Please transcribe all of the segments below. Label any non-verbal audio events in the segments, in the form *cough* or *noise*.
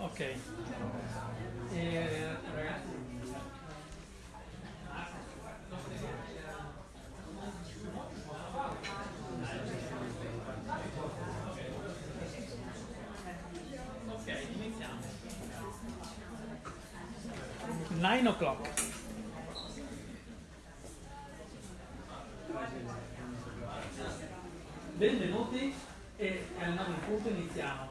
Ok, eh, ragazzi. Ok, iniziamo. 9 o'clock. Benvenuti e al 9 punto iniziamo.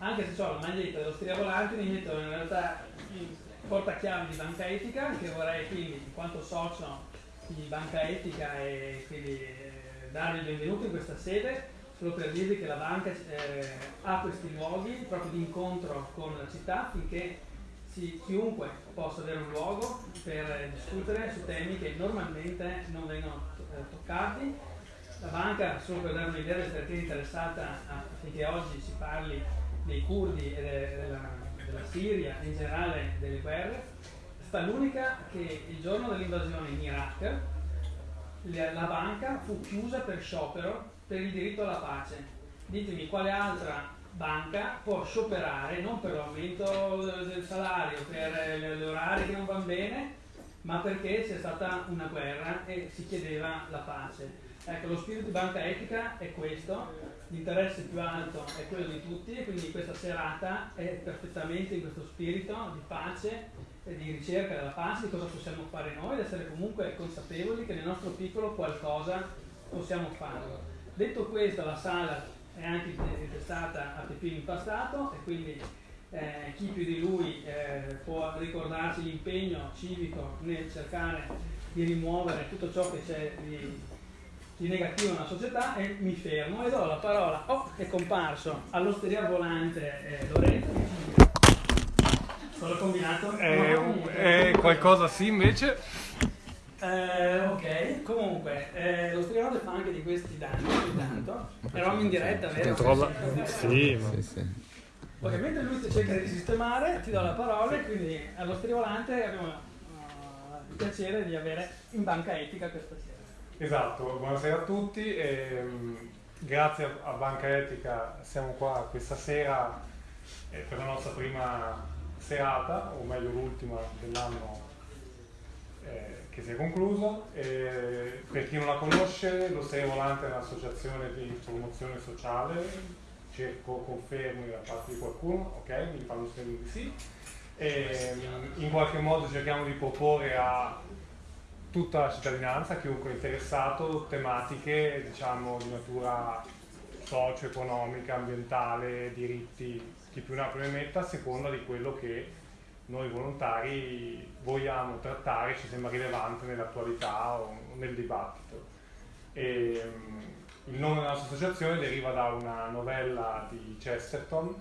Anche se ho la maglietta dell'osteria volante, mi metto in realtà il portachiavi di banca etica, che vorrei quindi, in quanto socio di banca etica, e quindi eh, darvi il benvenuto in questa sede, solo per dirvi che la banca eh, ha questi luoghi proprio di incontro con la città finché si, chiunque possa avere un luogo per eh, discutere su temi che normalmente non vengono eh, toccati. La banca, solo per dare un'idea, è perché interessata affinché oggi si parli dei curdi e della, della Siria e in generale delle guerre, è stata l'unica che il giorno dell'invasione in Iraq la banca fu chiusa per sciopero per il diritto alla pace. Ditemi quale altra banca può scioperare non per l'aumento del salario, per gli orari che non vanno bene, ma perché c'è stata una guerra e si chiedeva la pace. Ecco, lo spirito di banca etica è questo, l'interesse più alto è quello di tutti e quindi questa serata è perfettamente in questo spirito di pace e di ricerca della pace, di cosa possiamo fare noi ed essere comunque consapevoli che nel nostro piccolo qualcosa possiamo fare. Detto questo, la sala è anche intestata a Pepino Impastato e quindi eh, chi più di lui eh, può ricordarsi l'impegno civico nel cercare di rimuovere tutto ciò che c'è di di negativo nella società e mi fermo e do la parola. Oh, è comparso all'osteria volante eh, Lorenzo. Solo combinato? È, no, è qualcosa sì invece. Eh, ok, comunque, eh, l'osteria volante fa anche di questi danni ogni tanto. Eravamo in diretta, vero? Controlla. Sì, ma... Sì, sì. Ok, mentre lui cerca di sistemare, ti do la parola e quindi all'osteria volante abbiamo uh, il piacere di avere in banca etica questa sera. Esatto, buonasera a tutti. E, grazie a Banca Etica siamo qua questa sera eh, per la nostra prima serata, o meglio l'ultima dell'anno eh, che si è concluso. E, per chi non la conosce, l'Osteria Volante è un'associazione di promozione sociale, cerco confermi da parte di qualcuno, ok? Mi fanno segno di sì. E, in qualche modo cerchiamo di proporre a tutta la cittadinanza, chiunque interessato, tematiche diciamo, di natura socio-economica, ambientale, diritti, chi più ne ha più ne metta, a seconda di quello che noi volontari vogliamo trattare, ci sembra rilevante nell'attualità o nel dibattito. E, um, il nome della nostra associazione deriva da una novella di Chesterton,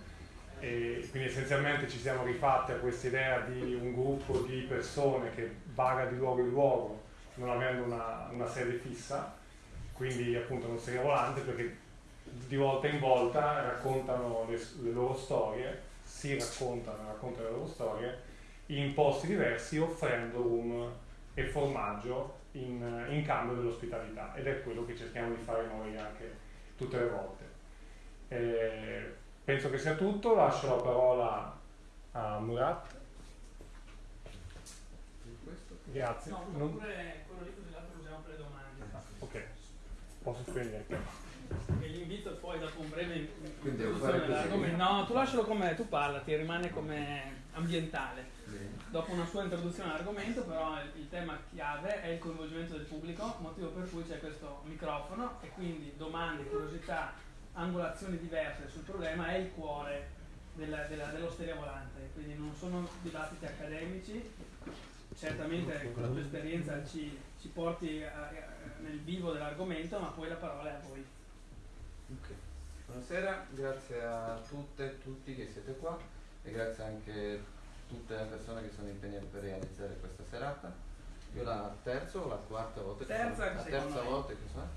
e quindi essenzialmente ci siamo rifatti a questa idea di un gruppo di persone che vaga di luogo in luogo non avendo una, una sede fissa, quindi appunto non serie volante perché di volta in volta raccontano le, le loro storie, si raccontano, raccontano le loro storie in posti diversi offrendo rum e formaggio in, in cambio dell'ospitalità ed è quello che cerchiamo di fare noi anche tutte le volte. Eh, penso che sia tutto, lascio la parola a Murat. Grazie. No, non... pure quello lì così l'altro usiamo per le domande. Ok, posso spegnere. E l'invito poi dopo un breve Quindi devo fare così. No, tu lascialo come tu parla, ti rimane come ambientale. Bene. Dopo una sua introduzione all'argomento, però il, il, tema chiave è il coinvolgimento del pubblico, motivo per cui c'è questo microfono e quindi domande, curiosità, angolazioni diverse sul problema è il cuore della, della, dell'osteria volante. Quindi non sono dibattiti accademici, certamente con la tua esperienza ci, ci porti a, a, nel vivo dell'argomento, ma poi la parola è a voi. Okay. Buonasera, grazie a tutte e tutti che siete qua e grazie anche a tutte le persone che sono impegnate per realizzare questa serata. Io la terza o la quarta volta che terza, sono? La terza volta che sono.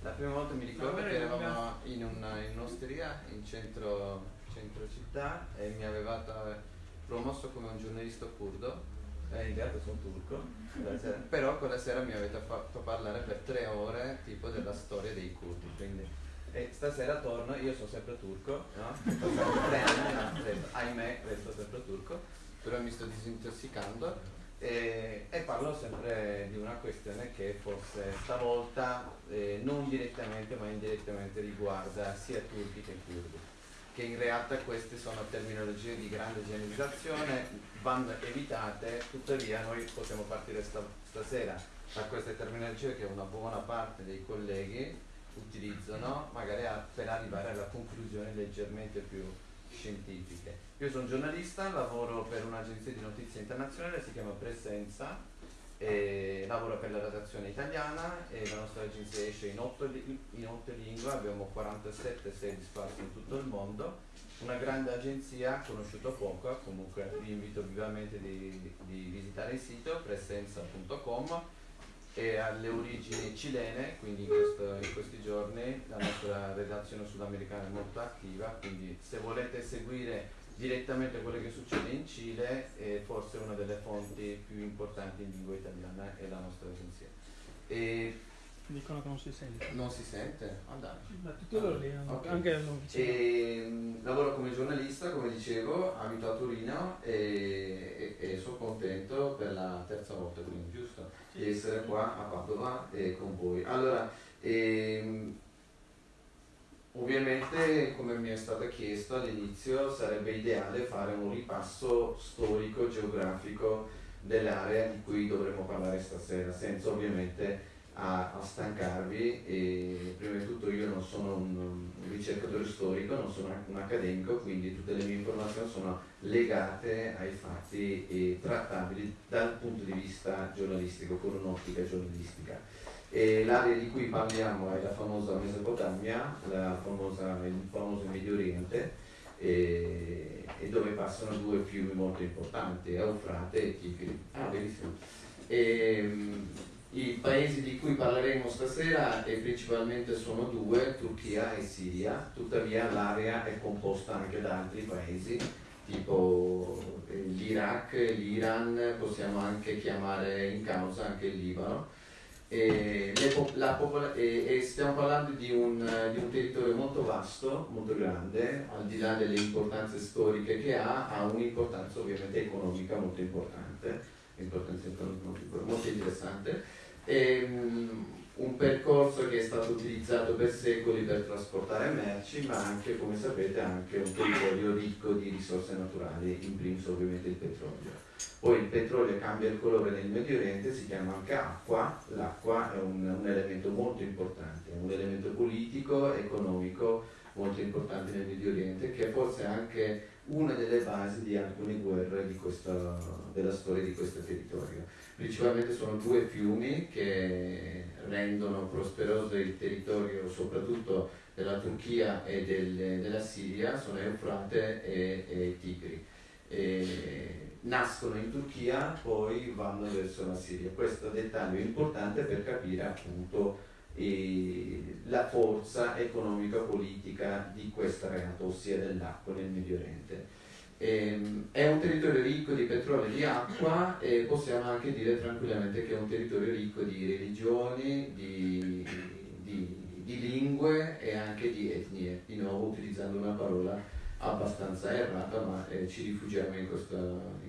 La prima volta mi ricordo che eravamo in, una, in un'osteria in centro, centro città e mi avevate promosso come un giornalista curdo eh, in realtà sono turco, *laughs* però quella sera mi avete fatto parlare per tre ore tipo della storia dei curdi, quindi E stasera torno, io sono sempre turco, no? Sono tre anni, no? Resto, ahimè, resto sempre turco, però mi sto disintossicando e, e, parlo sempre di una questione che forse stavolta eh, non direttamente ma indirettamente riguarda sia turchi che curdi che in realtà queste sono terminologie di grande generalizzazione, vanno evitate, tuttavia noi possiamo partire sta, stasera da queste terminologie che una buona parte dei colleghi utilizzano, magari a, per arrivare alla conclusione leggermente più scientifiche. Io sono giornalista, lavoro per un'agenzia di notizie internazionale, si chiama Presenza, e lavoro per la redazione italiana e la nostra agenzia esce in otto, in otto lingue, abbiamo 47 sedi sparse in tutto il mondo, una grande agenzia conosciuta poco, comunque vi invito vivamente di, di visitare il sito presenza.com e alle origini cilene, quindi in, questo, in, questi giorni la nostra redazione sudamericana è molto attiva, quindi se volete seguire direttamente quello che succede in Cile, eh, forse una delle fonti più importanti in lingua italiana è la nostra agenzia. E Dicono che non si sente. Non si sente? Ah Ma tutti loro lì, okay. anche e, ehm, Lavoro come giornalista, come dicevo, abito a Torino e, e, e sono contento per la terza volta, quindi giusto, sì. di essere qua a Padova e con voi. Allora, ehm, ovviamente come mi è stato chiesto all'inizio sarebbe ideale fare un ripasso storico, geografico dell'area di cui dovremmo parlare stasera, senza ovviamente a, a, stancarvi e prima di tutto io non sono un ricercatore storico, non sono un accademico, quindi tutte le mie informazioni sono legate ai fatti e trattabili dal punto di vista giornalistico, con un'ottica giornalistica. L'area di cui parliamo è la famosa Mesopotamia, la famosa, il famoso Medio Oriente, e, e, dove passano due fiumi molto importanti, Eufrate e Tigri. Ah, benissimo. E, i paesi di cui parleremo stasera e principalmente sono due, Turchia e Siria, tuttavia l'area è composta anche da altri paesi, tipo eh, l'Iraq, l'Iran, possiamo anche chiamare in causa anche il Libano. E, popola- e, e stiamo parlando di un, di un, territorio molto vasto, molto grande, al di là delle importanze storiche che ha, ha un'importanza ovviamente economica molto importante, importanza economica molto interessante Ehm, un percorso che è stato utilizzato per secoli per trasportare merci, ma anche, come sapete, anche un territorio ricco di risorse naturali, in primis ovviamente il petrolio. Poi il petrolio cambia il colore nel Medio Oriente, si chiama anche acqua, l'acqua è un, un elemento molto importante, un elemento politico, economico molto importante nel Medio Oriente, che forse è anche una delle basi di alcune guerre questa, della storia di questo territorio. Principalmente sono due fiumi che rendono prosperoso il territorio soprattutto della Turchia e del, della Siria, sono Eufrate e, e Tigri. E nascono in Turchia, poi vanno verso la Siria. Questo dettaglio è importante per capire appunto la forza economica politica di questa realtà, ossia dell'acqua nel Medio Oriente. Ehm, è un territorio ricco di petrolio e di acqua e possiamo anche dire tranquillamente che è un territorio ricco di religioni, di, di, di lingue e anche di etnie, di nuovo utilizzando una parola abbastanza errata, ma eh, ci rifugiamo in questa,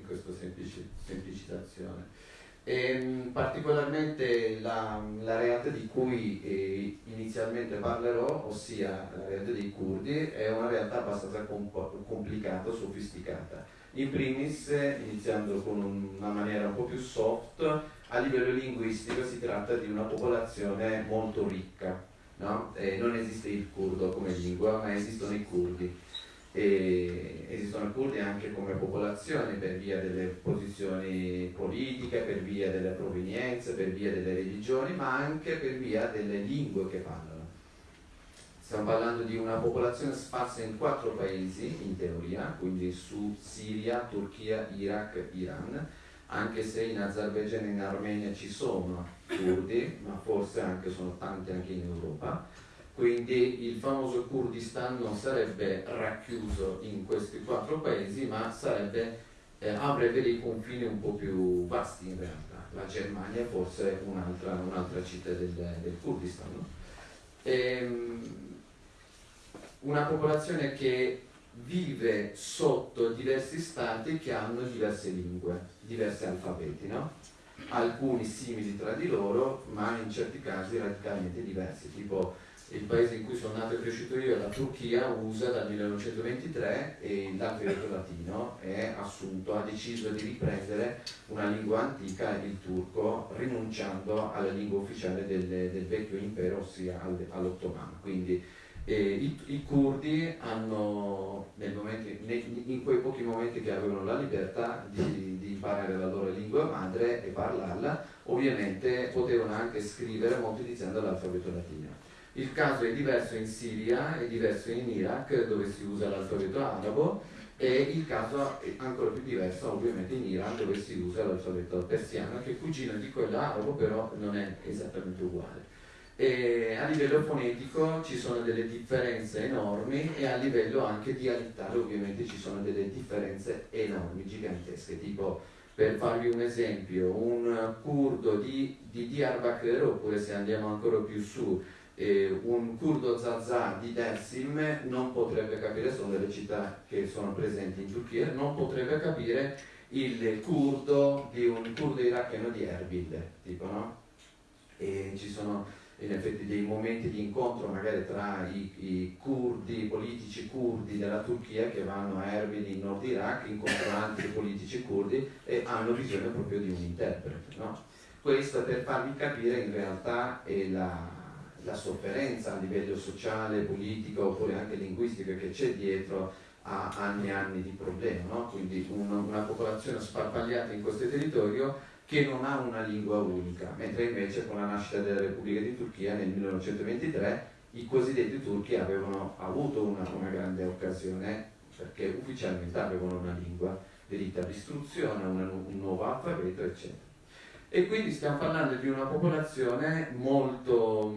questa semplici, semplicitazione. E, ehm, particolarmente la, la, realtà di cui eh, inizialmente parlerò, ossia la realtà dei curdi, è una realtà abbastanza comp- complicata, sofisticata. In primis, iniziando con una maniera un po' più soft, a livello linguistico si tratta di una popolazione molto ricca. No? non esiste il curdo come lingua, ma esistono i curdi e esistono curdi anche come popolazione per via delle posizioni politiche, per via delle provenienze, per via delle religioni, ma anche per via delle lingue che parlano. Stiamo parlando di una popolazione sparsa in quattro paesi in teoria, quindi su Siria, Turchia, Iraq, Iran, anche se in Azerbaijan e in Armenia ci sono curdi, ma forse anche sono tanti anche in Europa quindi il famoso Kurdistan non sarebbe racchiuso in questi quattro paesi, ma sarebbe, eh, avrebbe dei confini un po' più vasti in realtà. La Germania è forse un'altra, un'altra città del, del Kurdistan. No? Ehm, una popolazione che vive sotto diversi stati che hanno diverse lingue, diversi alfabeti, no? alcuni simili tra di loro, ma in certi casi radicalmente diversi, tipo il paese in cui sono nato e cresciuto io, la Turchia, usa dal 1923 e l'alfabeto latino è assunto, ha deciso di riprendere una lingua antica, il turco, rinunciando alla lingua ufficiale del, del vecchio impero, ossia all'ottomano. Quindi eh, i, i, curdi hanno, momento, in quei pochi momenti che avevano la libertà di, di, imparare la loro lingua madre e parlarla, ovviamente potevano anche scrivere molto utilizzando l'alfabeto latino. Il caso è diverso in Siria, è diverso in Iraq dove si usa l'alfabeto arabo e il caso è ancora più diverso ovviamente in Iran dove si usa l'alfabeto persiano che è cugino di quello arabo però non è esattamente uguale. E a livello fonetico ci sono delle differenze enormi e a livello anche dialettale ovviamente ci sono delle differenze enormi, gigantesche, tipo per farvi un esempio, un curdo di, di Diyarbakir, oppure se andiamo ancora più su, eh, un curdo Zaza di Dersim non potrebbe capire, sono delle città che sono presenti in Turchia, non potrebbe capire il curdo di un curdo iracheno di Erbil, tipo no? E ci sono in effetti dei momenti di incontro magari tra i, i curdi, i politici curdi della Turchia che vanno a Erbil in Nord Iraq, incontrano altri politici curdi e hanno visione proprio di un interprete. No? Questo per farvi capire in realtà la, la sofferenza a livello sociale, politico oppure anche linguistico che c'è dietro a anni e anni di problema, no? quindi una, una popolazione sparpagliata in questo territorio che non ha una lingua unica, mentre invece con la nascita della Repubblica di Turchia nel 1923 i cosiddetti turchi avevano avuto una, una grande occasione perché ufficialmente avevano una lingua, diritto all'istruzione, un nuovo alfabeto, eccetera. E quindi stiamo parlando di una popolazione molto,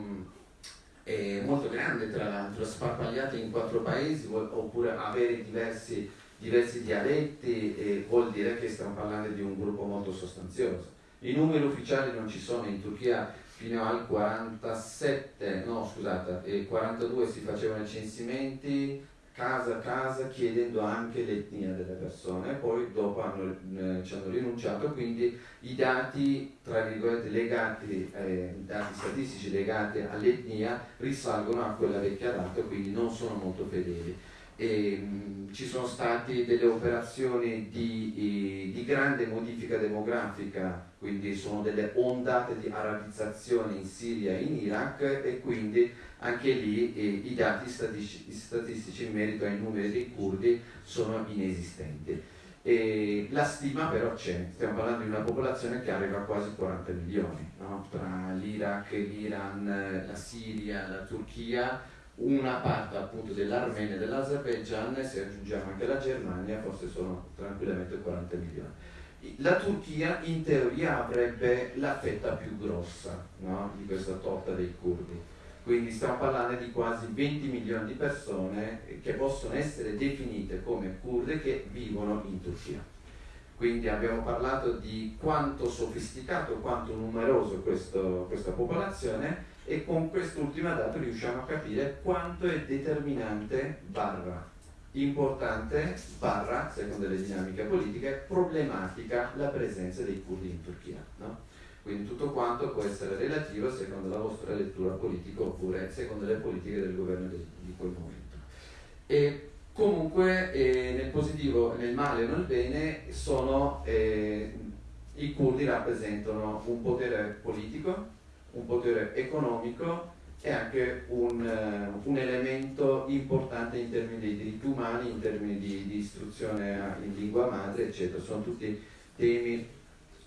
eh, molto grande, tra l'altro, sparpagliata in quattro paesi, oppure avere diversi diversi dialetti eh, vuol dire che stiamo parlando di un gruppo molto sostanzioso. I numeri ufficiali non ci sono in Turchia fino al 47, no scusate, eh, 42 si facevano i censimenti casa a casa chiedendo anche l'etnia delle persone, poi dopo hanno, eh, ci hanno rinunciato, quindi i dati, tra virgolette, legati, eh, dati statistici legati all'etnia risalgono a quella vecchia data, quindi non sono molto fedeli. E, mh, ci sono state delle operazioni di, di, grande modifica demografica, quindi sono delle ondate di arabizzazione in Siria e in Iraq e quindi anche lì eh, i dati statistici, statistici, in merito ai numeri dei curdi sono inesistenti. E la stima però c'è, stiamo parlando di una popolazione che arriva a quasi 40 milioni, no? tra l'Iraq, l'Iran, la Siria, la Turchia una parte appunto dell'Armenia e dell'Azerbaijan se aggiungiamo anche la Germania forse sono tranquillamente 40 milioni. La Turchia in teoria avrebbe la fetta più grossa no? di questa torta dei curdi, quindi stiamo parlando di quasi 20 milioni di persone che possono essere definite come kurde che vivono in Turchia. Quindi abbiamo parlato di quanto sofisticato, quanto numeroso questo, questa popolazione e con quest'ultima data riusciamo a capire quanto è determinante barra importante barra, secondo le dinamiche politiche, problematica la presenza dei curdi in Turchia. No? Quindi tutto quanto può essere relativo secondo la vostra lettura politica oppure secondo le politiche del governo di, di quel momento. E comunque eh, nel positivo, nel male e nel bene sono, eh, i curdi rappresentano un potere politico, un potere economico e anche un, uh, un, elemento importante in termini di diritti umani, in termini di, di istruzione in lingua madre, eccetera. Sono tutti temi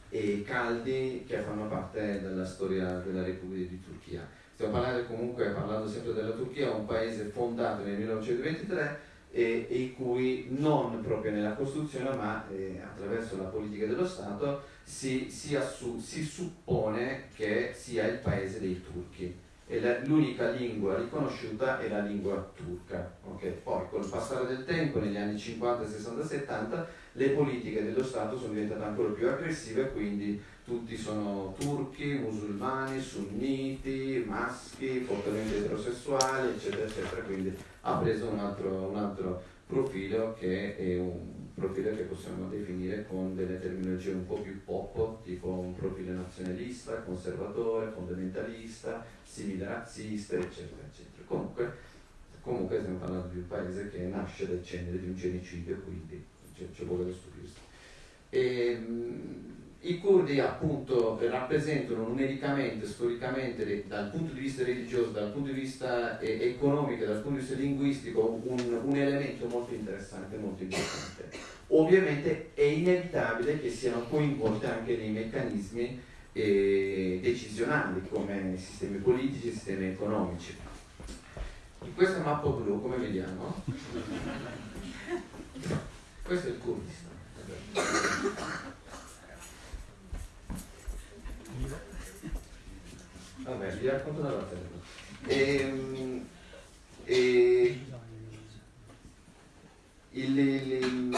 eh, caldi che fanno parte della storia della Repubblica di Turchia. Stiamo parlando comunque, parlando sempre della Turchia, un paese fondato nel 1923 e, e cui non proprio nella Costituzione ma eh, attraverso la politica dello Stato si, si, si, suppone che sia il paese dei turchi l'unica lingua riconosciuta è la lingua turca. Okay? Poi con il passare del tempo, negli anni 50, 60, 70, le politiche dello Stato sono diventate ancora più aggressive, quindi tutti sono turchi, musulmani, sunniti, maschi, fortemente eterosessuali, eccetera, eccetera, quindi ha preso un altro, un altro profilo che è un profilo che possiamo definire con delle terminologie un po' più pop, tipo un profilo nazionalista, conservatore, fondamentalista, simile razzista, eccetera, eccetera. Comunque, comunque stiamo parlando di un paese che nasce dal cenere di un genocidio, quindi c'è, c'è poco stupirsi. E, mh, i curdi appunto rappresentano numericamente, storicamente, dal punto di vista religioso, dal punto di vista economico, dal punto di vista linguistico, un, un, elemento molto interessante, molto importante. Ovviamente è inevitabile che siano coinvolti anche dei meccanismi eh, decisionali come sistemi politici, sistemi economici. In questa mappa blu, come vediamo, questo è il Kurdistan. Vabbè, vi racconto una cosa. E, e, il, il,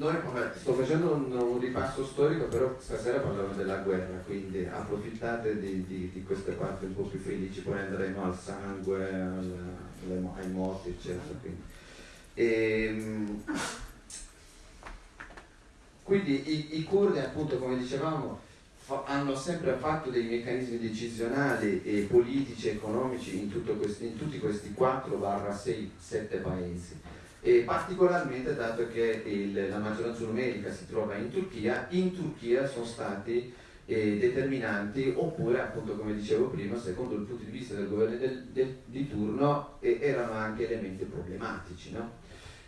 noi vabbè, sto facendo un, un, ripasso storico, però stasera parliamo della guerra, quindi approfittate di, di, di, queste parti un po' più felici, poi andremo al sangue, al, ai morti, eccetera. Quindi, e, quindi i, i curdi, appunto, come dicevamo, hanno sempre fatto dei meccanismi decisionali e politici e economici in, questi, in tutti questi 4-6-7 paesi e particolarmente dato che il, la maggioranza numerica si trova in Turchia, in Turchia sono stati eh, determinanti oppure appunto come dicevo prima secondo il punto di vista del governo del, del, di turno eh, erano anche elementi problematici. No?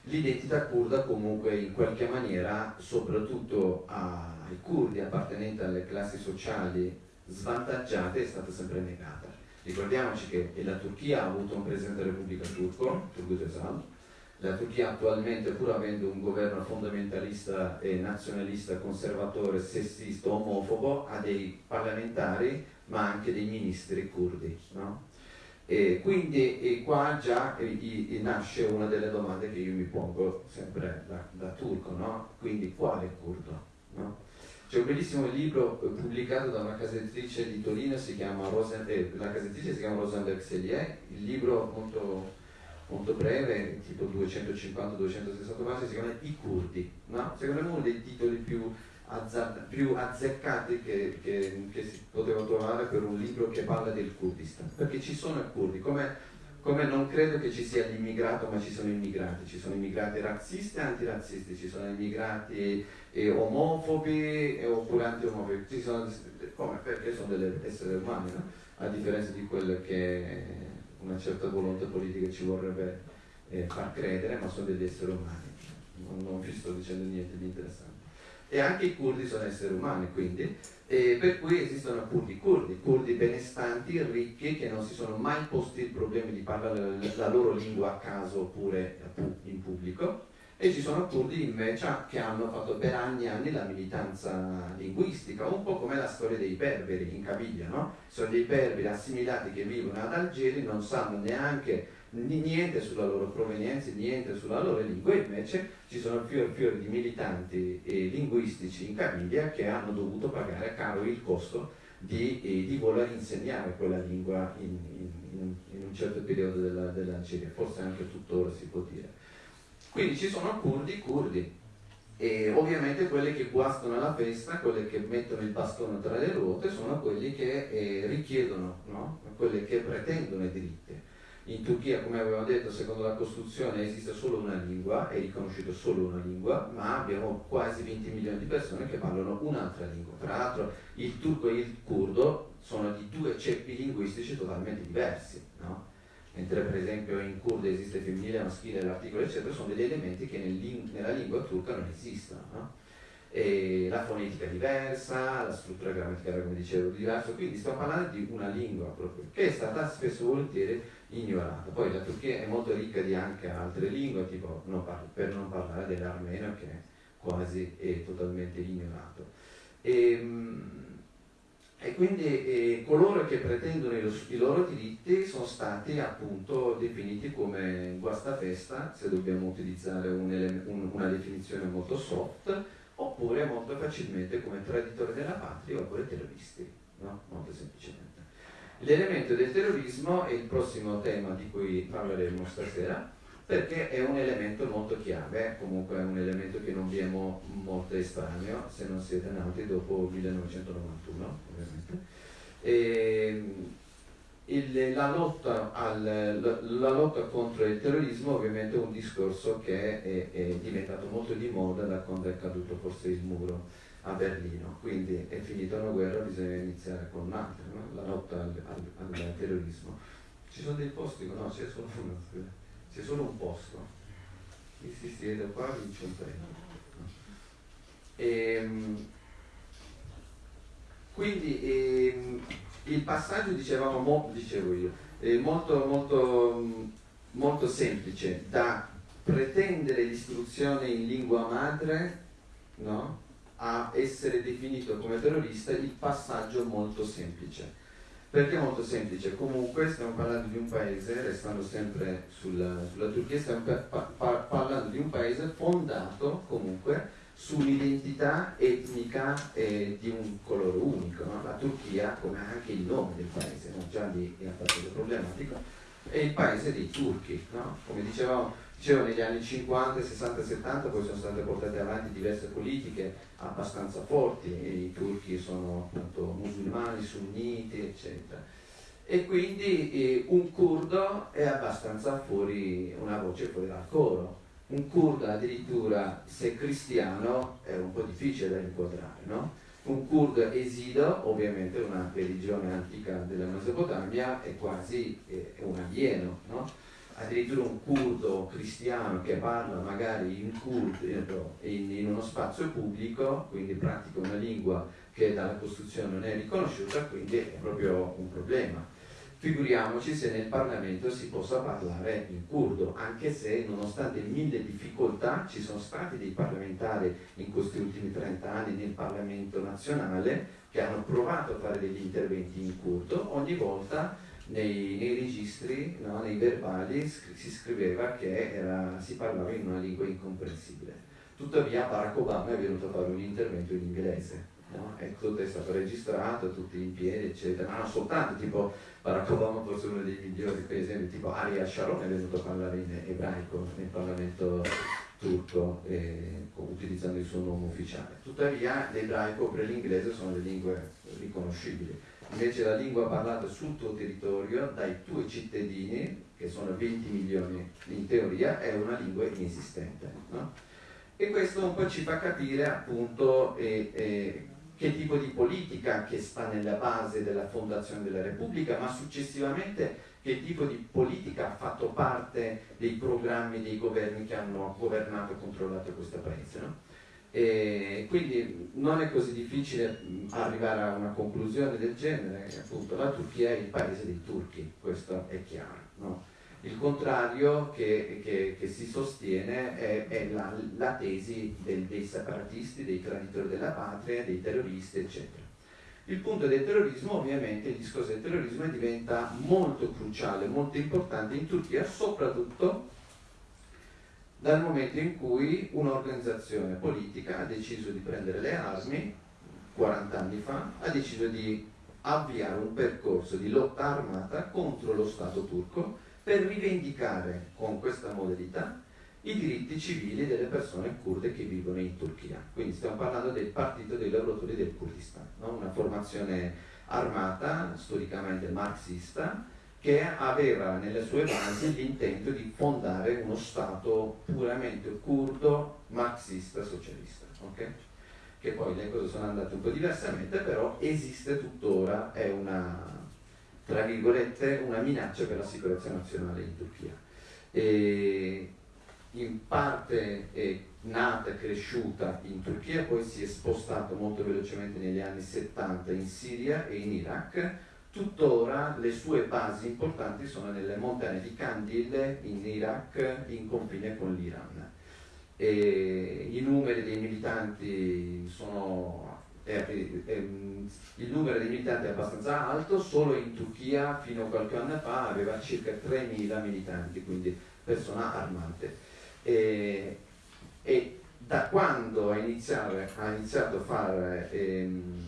L'identità kurda comunque in qualche maniera soprattutto ai curdi appartenenti alle classi sociali svantaggiate è stata sempre negata. Ricordiamoci che la Turchia ha avuto un presidente della Repubblica turco, Turgut Özal, la Turchia attualmente, pur avendo un governo fondamentalista e nazionalista, conservatore, sessista, omofobo, ha dei parlamentari ma anche dei ministri curdi. No? E quindi e qua già e, nasce una delle domande che io mi pongo sempre da, da turco, no? quindi quale curdo? No? C'è un bellissimo libro eh, pubblicato da una casa editrice di Torino, si chiama Rosen, eh, la casa editrice si chiama Rosenberg Sellier, il libro molto, molto breve, tipo 250-260 pagine, si chiama I curdi, no? secondo me uno dei titoli più, più azzeccati che, che, che, si poteva trovare per un libro che parla del Kurdistan, perché ci sono i curdi, come come non credo che ci sia l'immigrato, ma ci sono immigrati, ci sono immigrati razzisti e antirazzisti, ci sono immigrati eh, omofobi eh, oppure anti-omofobi, ci sono, come? Perché sono degli esseri umani, no? a differenza di quello che una certa volontà politica ci vorrebbe eh, far credere, ma sono degli esseri umani, non vi sto dicendo niente di interessante. E anche i curdi sono esseri umani, quindi e per cui esistono curdi curdi, curdi benestanti, ricchi, che non si sono mai posti il problema di parlare la loro lingua a caso oppure in pubblico, e ci sono curdi invece che hanno fatto per anni e anni la militanza linguistica, un po' come la storia dei berberi in Caviglia, no? Sono dei berberi assimilati che vivono ad Algeri, non sanno neanche niente sulla loro provenienza, niente sulla loro lingua, invece ci sono fior fior di militanti eh, linguistici in Caviglia che hanno dovuto pagare caro il costo di, eh, di voler insegnare quella lingua in, in, in un certo periodo della, dell'Algeria, forse anche tuttora si può dire. Quindi ci sono curdi, curdi, e ovviamente quelli che guastano la festa, quelli che mettono il bastone tra le ruote, sono quelli che eh, richiedono, no? quelli che pretendono i diritti. In Turchia, come avevamo detto, secondo la Costituzione esiste solo una lingua, è riconosciuta solo una lingua, ma abbiamo quasi 20 milioni di persone che parlano un'altra lingua. Tra l'altro il turco e il curdo sono di due ceppi linguistici totalmente diversi, no? mentre per esempio in curdo esiste femminile, maschile, l'articolo eccetera, sono degli elementi che nel, nella lingua turca non esistono. No? E la fonetica è diversa, la struttura grammaticale come dicevo è diversa, quindi stiamo parlando di una lingua proprio, che è stata spesso volentieri ignorata. Poi la Turchia è molto ricca di anche altre lingue, tipo non parlo, per non parlare dell'armeno che quasi è totalmente ignorato. E, ehm, E quindi eh, coloro che pretendono i, i, loro diritti sono stati appunto definiti come guastafesta, se dobbiamo utilizzare un un, una definizione molto soft, oppure molto facilmente come traditori della patria oppure terroristi, no? molto semplicemente. L'elemento del terrorismo è il prossimo tema di cui parleremo stasera perché è un elemento molto chiave, comunque è un elemento che non vi è mo molto estraneo se non siete nati dopo 1991 ovviamente. E, il, la, lotta al, la, la, lotta contro il terrorismo ovviamente è un discorso che è, è, diventato molto di moda da quando è caduto forse il muro a Berlino, quindi è finita una guerra, bisogna iniziare con un'altra, no? la lotta al, al, al, terrorismo. Ci sono dei posti, no, c'è solo uno, c'è solo un posto, chi si siede qua vince un premio. E, ehm, quindi ehm, il passaggio, dicevamo, mo, dicevo io, è molto, molto, molto semplice da pretendere l'istruzione in lingua madre no? a essere definito come terrorista, il passaggio molto semplice. Perché molto semplice? Comunque stiamo parlando di un paese, restando sempre sulla, sulla Turchia, stiamo pa pa parlando di un paese fondato comunque sull'identità etnica eh, di un colore unico. No? La Turchia, come anche il nome del paese, no? già lì è abbastanza problematico, è il paese dei turchi. No? Come dicevamo, dicevo, negli anni 50, 60, 70 poi sono state portate avanti diverse politiche abbastanza forti, i turchi sono appunto musulmani, sunniti, eccetera. E quindi eh, un curdo è abbastanza fuori, una voce fuori dal coro un kurda addirittura se cristiano è un po' difficile da inquadrare, no? Un kurdo esido, ovviamente una religione antica della Mesopotamia, è quasi è un alieno, no? Addirittura un kurdo cristiano che parla magari in, kurd, in, in uno spazio pubblico, quindi pratica una lingua che dalla Costituzione non è riconosciuta, quindi è proprio un problema Figuriamoci se nel Parlamento si possa parlare in curdo, anche se nonostante mille difficoltà ci sono stati dei parlamentari in questi ultimi 30 anni nel Parlamento nazionale che hanno provato a fare degli interventi in curdo, ogni volta nei, nei registri, no, nei verbali si scriveva che era, si parlava in una lingua incomprensibile. Tuttavia Barack Obama è venuto a fare un intervento in inglese no? e tutto è stato registrato, tutti in piedi, eccetera, ma non soltanto tipo Barack Obama forse uno dei migliori, per esempio tipo Ariel Sharon è venuto a parlare in ebraico nel Parlamento turco eh, utilizzando il suo nome ufficiale. Tuttavia l'ebraico per l'inglese sono le lingue riconoscibili. Invece la lingua parlata sul tuo territorio dai tuoi cittadini, che sono 20 milioni in teoria, è una lingua inesistente. No? E questo un po' ci fa capire appunto eh, eh, che tipo di politica che sta nella base della fondazione della Repubblica, ma successivamente che tipo di politica ha fatto parte dei programmi dei governi che hanno governato e controllato questo paese. No? E quindi non è così difficile arrivare a una conclusione del genere, appunto la Turchia è il paese dei turchi, questo è chiaro. No? Il contrario che, che, che si sostiene è, è la, la, tesi del, dei separatisti, dei traditori della patria, dei terroristi, eccetera. Il punto del terrorismo, ovviamente, il discorso del terrorismo diventa molto cruciale, molto importante in Turchia, soprattutto dal momento in cui un'organizzazione politica ha deciso di prendere le armi 40 anni fa, ha deciso di avviare un percorso di lotta armata contro lo Stato turco per rivendicare con questa modalità i diritti civili delle persone kurde che vivono in Turchia. Quindi stiamo parlando del Partito dei lavoratori del Kurdistan, no? una formazione armata, storicamente marxista, che aveva nelle sue basi l'intento di fondare uno Stato puramente kurdo, marxista, socialista. Okay? Che poi le cose sono andate un po' diversamente, però esiste tuttora, è una tra virgolette, una minaccia per la sicurezza nazionale in Turchia. E in parte è nata e cresciuta in Turchia, poi si è spostato molto velocemente negli anni 70 in Siria e in Iraq. Tuttora le sue basi importanti sono nelle montagne di Kandil in Iraq, in confine con l'Iran. I numeri dei militanti sono il numero di militanti è abbastanza alto, solo in Turchia fino a qualche anno fa aveva circa 3.000 militanti, quindi persone armate. E, e da quando ha iniziato, ha iniziato a fare ehm,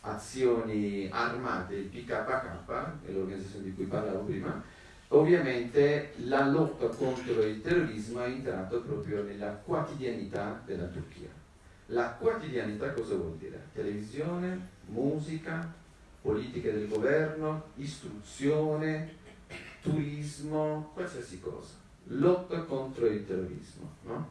azioni armate il PKK, che è l'organizzazione di cui parlavo prima, ovviamente la lotta contro il terrorismo è entrato proprio nella quotidianità della Turchia. La quotidianità cosa vuol dire? Televisione, musica, politiche del governo, istruzione, turismo, qualsiasi cosa. Lotta contro il terrorismo. No?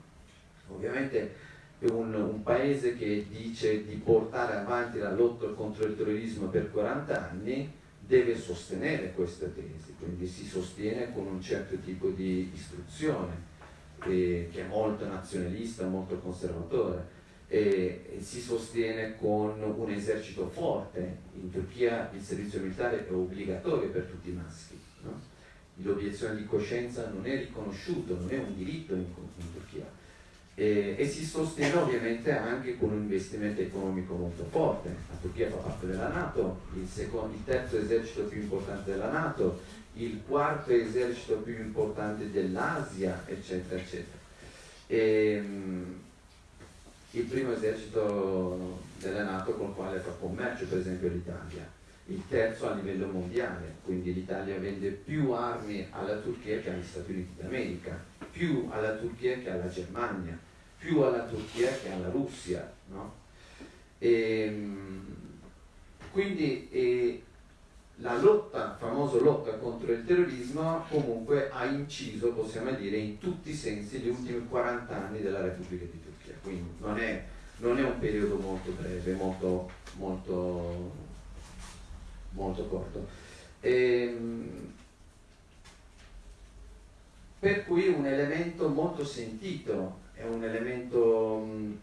Ovviamente un, un, paese che dice di portare avanti la lotta contro il terrorismo per 40 anni deve sostenere questa tesi, quindi si sostiene con un certo tipo di istruzione eh, che è molto nazionalista, molto conservatore e, si sostiene con un esercito forte. In Turchia il servizio militare è obbligatorio per tutti i maschi. No? L'obiezione di coscienza non è riconosciuto, non è un diritto in, in Turchia. E, e, si sostiene ovviamente anche con un investimento economico molto forte. La Turchia fa parte della Nato, il, secondo, il terzo esercito più importante della Nato, il quarto esercito più importante dell'Asia, eccetera, eccetera. E, ehm, il primo esercito della Nato con il quale fa commercio, per esempio l'Italia, il terzo a livello mondiale, quindi l'Italia vende più armi alla Turchia che agli Stati Uniti d'America, più alla Turchia che alla Germania, più alla Turchia che alla Russia. No? E, ehm, quindi e, la lotta, famosa lotta contro il terrorismo, comunque ha inciso, possiamo dire, in tutti i sensi gli ultimi 40 anni della Repubblica di Turchia quindi non è, non è un periodo molto breve, molto, molto, molto corto. Ehm, per cui un elemento molto sentito, è un elemento mm,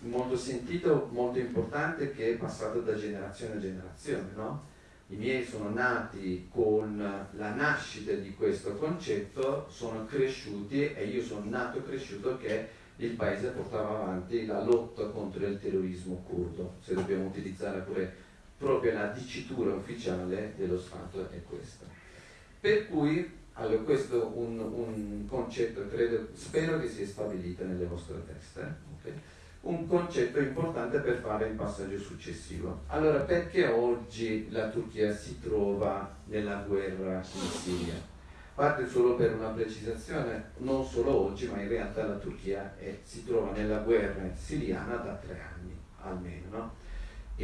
molto sentito, molto importante che è passato da generazione a generazione. No? I miei sono nati con la nascita di questo concetto, sono cresciuti e io sono nato e cresciuto che il paese portava avanti la lotta contro il terrorismo curdo, se dobbiamo utilizzare pure proprio la dicitura ufficiale dello Stato è questa. Per cui, allora, questo è un, un concetto, credo, spero che sia stabilito nelle vostre teste, okay? un concetto importante per fare il passaggio successivo. Allora, perché oggi la Turchia si trova nella guerra in Siria? Parte solo per una precisazione, non solo oggi, ma in realtà la Turchia è, si trova nella guerra siriana da tre anni almeno. No?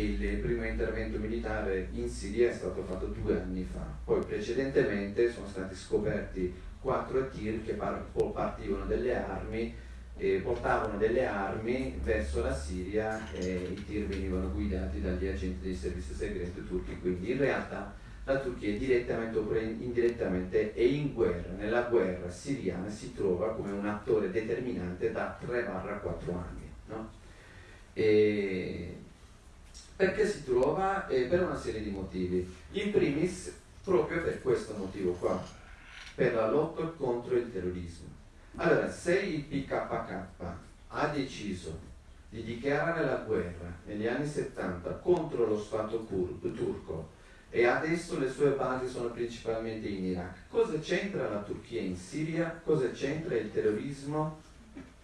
il primo intervento militare in Siria è stato fatto due anni fa, poi precedentemente sono stati scoperti quattro tir che partivano delle armi e portavano delle armi verso la Siria e i tir venivano guidati dagli agenti dei servizi segreti turchi, quindi in realtà la Turchia direttamente oppure indirettamente è in guerra, nella guerra siriana si trova come un attore determinante da 3-4 anni. No? perché si trova? Eh, per una serie di motivi. In primis, proprio per questo motivo qua, per la lotta contro il terrorismo. Allora, se il PKK ha deciso di dichiarare la guerra negli anni 70 contro lo Stato turco e adesso le sue basi sono principalmente in Iraq. Cosa c'entra la Turchia in Siria? Cosa c'entra il terrorismo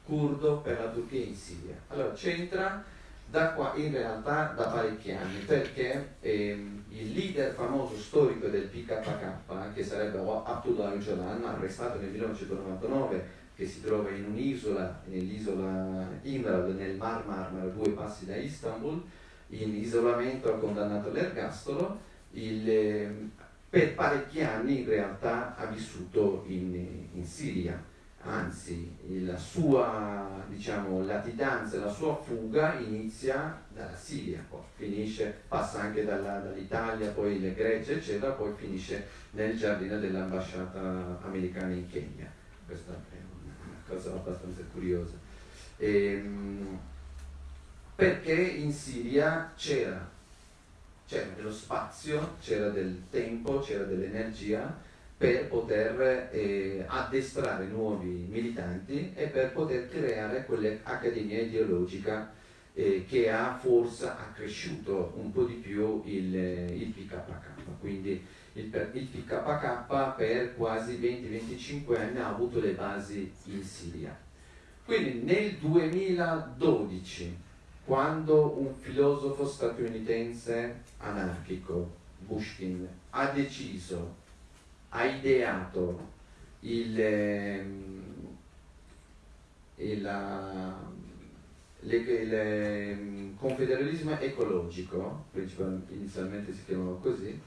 curdo per la Turchia in Siria? Allora c'entra da qua in realtà da parecchi anni perché ehm, il leader famoso storico del PKK che sarebbe Abdullah Öcalan arrestato nel 1999 che si trova in un'isola nell'isola Imral nel Mar Marmara due passi da Istanbul in isolamento condannato all'ergastolo il, ehm, per parecchi anni in realtà ha vissuto in, in Siria, anzi la sua diciamo, latitanza, la sua fuga inizia dalla Siria, poi finisce, passa anche dall'Italia, poi le Grecia eccetera, poi finisce nel giardino dell'ambasciata americana in Kenya. Questa è una cosa abbastanza curiosa. E, ehm, perché in Siria c'era c'era dello spazio, c'era del tempo, c'era dell'energia per poter eh, addestrare nuovi militanti e per poter creare quell'accademia ideologica eh, che ha forse accresciuto un po' di più il, il PKK. Quindi il, il PKK per quasi 20-25 anni ha avuto le basi in Siria. Quindi nel 2012, quando un filosofo statunitense anarchico, Bushkin, ha deciso, ha ideato il, ehm, il, il, il ehm, confederalismo ecologico, inizialmente si chiamava così,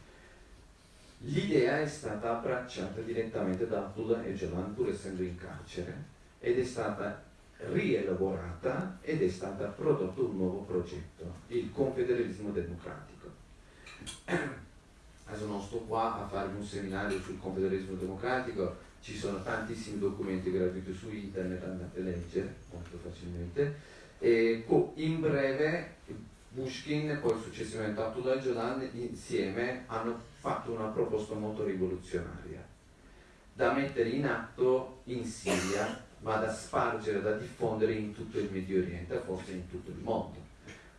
l'idea è stata abbracciata direttamente da Abdullah Öcalan pur essendo in carcere ed è stata rielaborata ed è stato prodotto un nuovo progetto, il confederalismo democratico. Adesso non sto qua a farvi un seminario sul confederalismo democratico, ci sono tantissimi documenti gratuiti su internet, andate a leggere molto facilmente. E in breve Bushkin e poi successivamente Abdullah Öcalan insieme hanno fatto una proposta molto rivoluzionaria da mettere in atto in Siria ma da spargere, da diffondere in tutto il Medio Oriente, forse in tutto il mondo.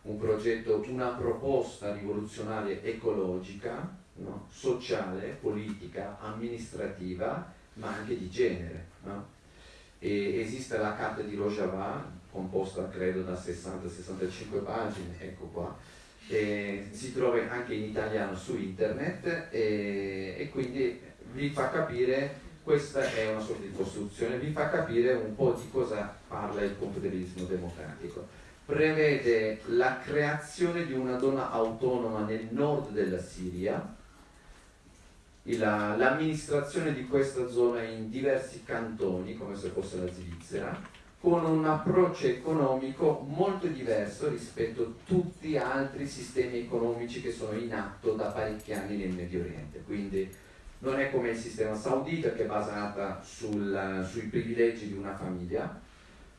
Un progetto, una proposta rivoluzionaria ecologica, no? sociale, politica, amministrativa, ma anche di genere. No? esiste la carta di Rojava, composta credo da 60-65 pagine, ecco qua, e si trova anche in italiano su internet e, e quindi vi fa capire questa è una sorta di costruzione, vi fa capire un po' di cosa parla il confederismo democratico. Prevede la creazione di una zona autonoma nel nord della Siria, l'amministrazione di questa zona in diversi cantoni, come se fosse la Svizzera, con un approccio economico molto diverso rispetto a tutti gli altri sistemi economici che sono in atto da parecchi anni nel Medio Oriente. Quindi non è come il sistema saudita che è basata sul, sui privilegi di una famiglia,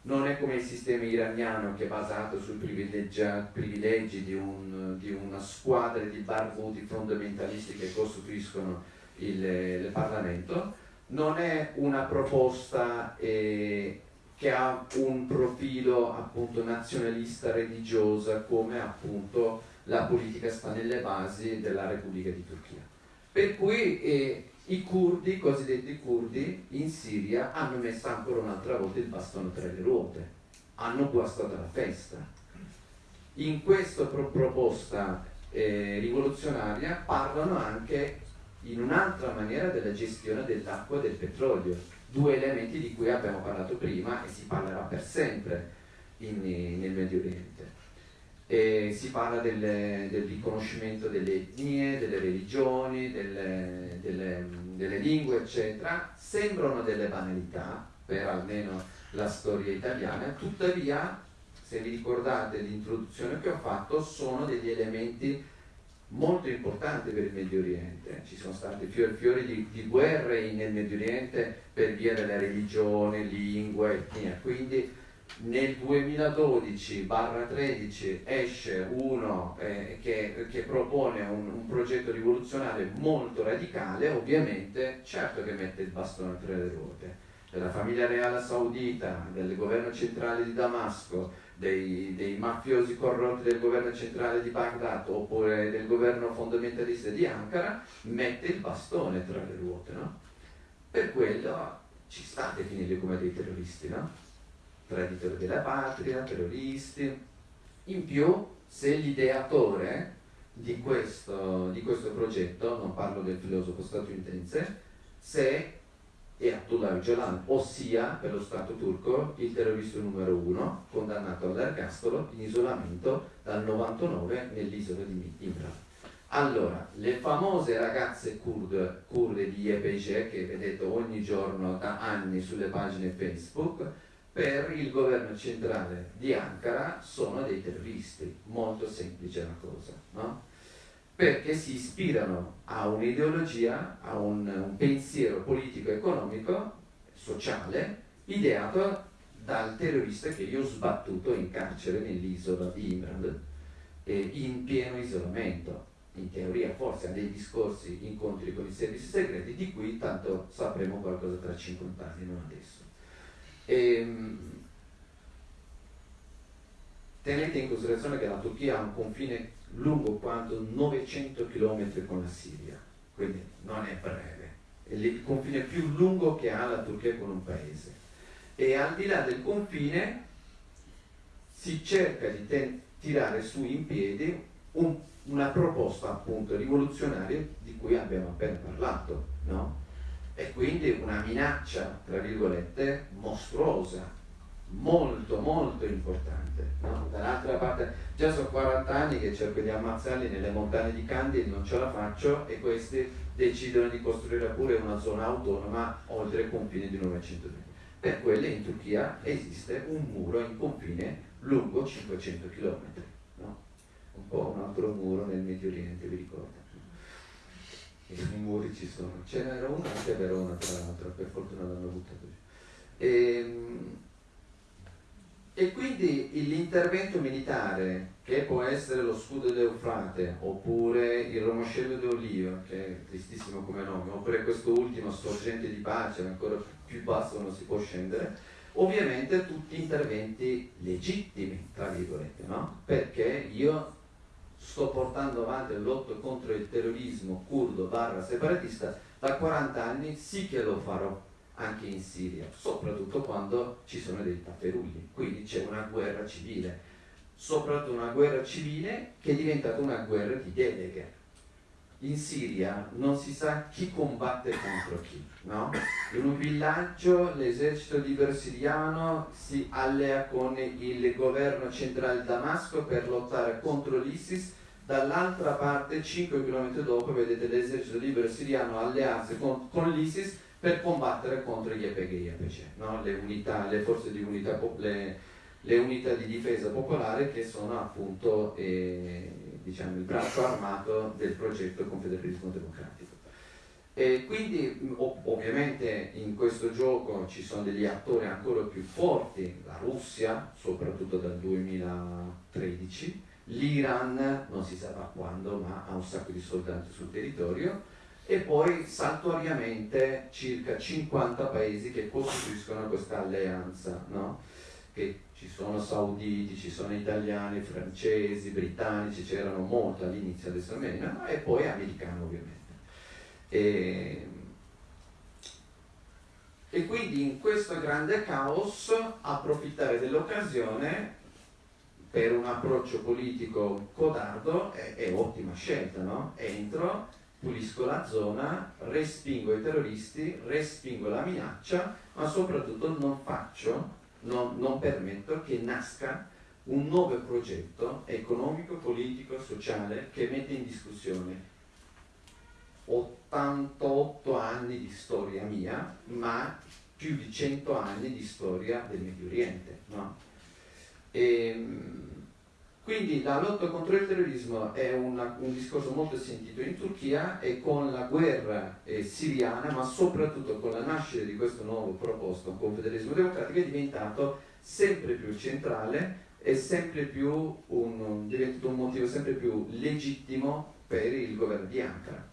non è come il sistema iraniano che è basato sui privilegi di, un, di, una squadra di barbuti fondamentalisti che costituiscono il, il Parlamento, non è una proposta eh, che ha un profilo appunto nazionalista religiosa come appunto la politica sta nelle basi della Repubblica di Turchia. Per cui eh, i curdi, i cosiddetti curdi, in Siria hanno messo ancora un'altra volta il bastone tra le ruote, hanno guastato la festa. In questa pro- proposta eh, rivoluzionaria parlano anche in un'altra maniera della gestione dell'acqua e del petrolio, due elementi di cui abbiamo parlato prima e si parlerà per sempre in, nel Medio Oriente. E si parla del, del, riconoscimento delle etnie, delle religioni, delle, delle, delle lingue, eccetera. Sembrano delle banalità per almeno la storia italiana, tuttavia, se vi ricordate l'introduzione che ho fatto, sono degli elementi molto importanti per il Medio Oriente. Ci sono stati fiori, fiori di, di, guerre nel Medio Oriente per via della religione, lingue, etnia. Quindi nel 2012-13 esce uno eh, che, che, propone un, un, progetto rivoluzionario molto radicale, ovviamente certo che mette il bastone tra le ruote della famiglia reale saudita, del governo centrale di Damasco, dei, dei, mafiosi corrotti del governo centrale di Baghdad oppure del governo fondamentalista di Ankara, mette il bastone tra le ruote. No? Per quello ci sta a definirli come dei terroristi. No? Traditori della patria, terroristi. In più, se l'ideatore di questo, di questo progetto, non parlo del filosofo statunitense, se è Abdullah Öcalan, ossia per lo Stato turco il terrorista numero uno, condannato all'ergastolo in isolamento dal 99 nell'isola di Imran. Allora, le famose ragazze kurde, kurde di YPG che vedete ogni giorno da anni sulle pagine Facebook, per il governo centrale di Ankara sono dei terroristi, molto semplice la cosa, no? perché si ispirano a un'ideologia, a un, un pensiero politico-economico, sociale, ideato dal terrorista che io ho sbattuto in carcere nell'isola di Imran, eh, in pieno isolamento. In teoria forse ha dei discorsi, incontri con i servizi segreti, di cui tanto sapremo qualcosa tra 50 anni, non adesso. Ehm, tenete in considerazione che la Turchia ha un confine lungo quanto 900 km con la Siria, quindi non è breve, è il confine più lungo che ha la Turchia con un paese. E al di là del confine si cerca di tirare su in piedi un, una proposta appunto rivoluzionaria di cui abbiamo appena parlato, no? E quindi una minaccia, tra virgolette, mostruosa, molto molto importante. No? Dall'altra parte, già sono 40 anni che cerco di ammazzarli nelle montagne di Candil, non ce la faccio e questi decidono di costruire pure una zona autonoma oltre i confini di 900 metri. Per quelle in Turchia esiste un muro in confine lungo 500 km, no? un po' un altro muro nel Medio Oriente, vi ricordo? I muri ci sono, ce n'era uno anche a Verona tra l'altro, per fortuna l'hanno buttato giù. E, ehm, e quindi l'intervento militare, che può essere lo scudo d'Eufrate, oppure il romoscello d'Oliva, che è tristissimo come nome, oppure questo ultimo sorgente di pace, ancora più basso non si può scendere, ovviamente tutti interventi legittimi, tra virgolette, no? Perché io sto portando avanti la lotta contro il terrorismo curdo barra separatista da 40 anni, sì che lo farò anche in Siria, soprattutto quando ci sono dei tapperugli, quindi c'è una guerra civile, soprattutto una guerra civile che è diventata una guerra di deleghe. In Siria non si sa chi combatte contro chi, no? In un villaggio l'esercito libero siriano si allea con il governo centrale Damasco per lottare contro l'ISIS, dall'altra parte, 5 km dopo, vedete l'esercito libero siriano allearsi con, con l'ISIS per combattere contro gli EPG e EPC, no? le, unità, le forze di unità, le, le unità di difesa popolare che sono appunto eh, diciamo, il braccio armato del progetto Confederalismo Democratico. E quindi ov- ovviamente in questo gioco ci sono degli attori ancora più forti, la Russia, soprattutto dal 2013, l'Iran, non si sa da quando, ma ha un sacco di soldati sul territorio, e poi saltuariamente circa 50 paesi che costituiscono questa alleanza, no? che ci sono sauditi, ci sono italiani, francesi, britannici, c'erano molto all'inizio, adesso meno, e poi americani ovviamente. E, e quindi in questo grande caos approfittare dell'occasione per un approccio politico codardo è, è ottima scelta, no? Entro, pulisco la zona, respingo i terroristi, respingo la minaccia, ma soprattutto non faccio, non, non permetto che nasca un nuovo progetto economico, politico, sociale che mette in discussione 88 anni di storia mia, ma più di 100 anni di storia del Medio Oriente. No? E, ehm, quindi la lotta contro il terrorismo è una, un discorso molto sentito in Turchia e con la guerra eh, siriana, ma soprattutto con la nascita di questo nuovo proposto confederalismo democratico, è diventato sempre più centrale e sempre più un, diventato un motivo sempre più legittimo per il governo di Ankara.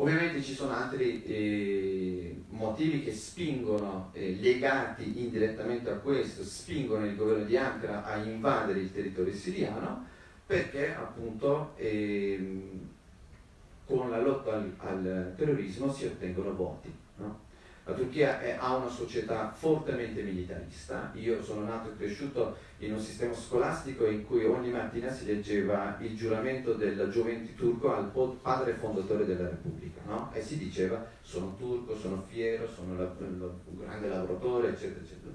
Ovviamente ci sono altri eh, motivi che spingono, eh, legati indirettamente a questo, spingono il governo di Ankara a invadere il territorio siriano perché appunto eh, con la lotta al, al, terrorismo si ottengono voti. La Turchia è, ha una società fortemente militarista, io sono nato e cresciuto in un sistema scolastico in cui ogni mattina si leggeva il giuramento del gioventù turco al padre fondatore della Repubblica no? e si diceva sono turco, sono fiero, sono la, un grande lavoratore eccetera eccetera.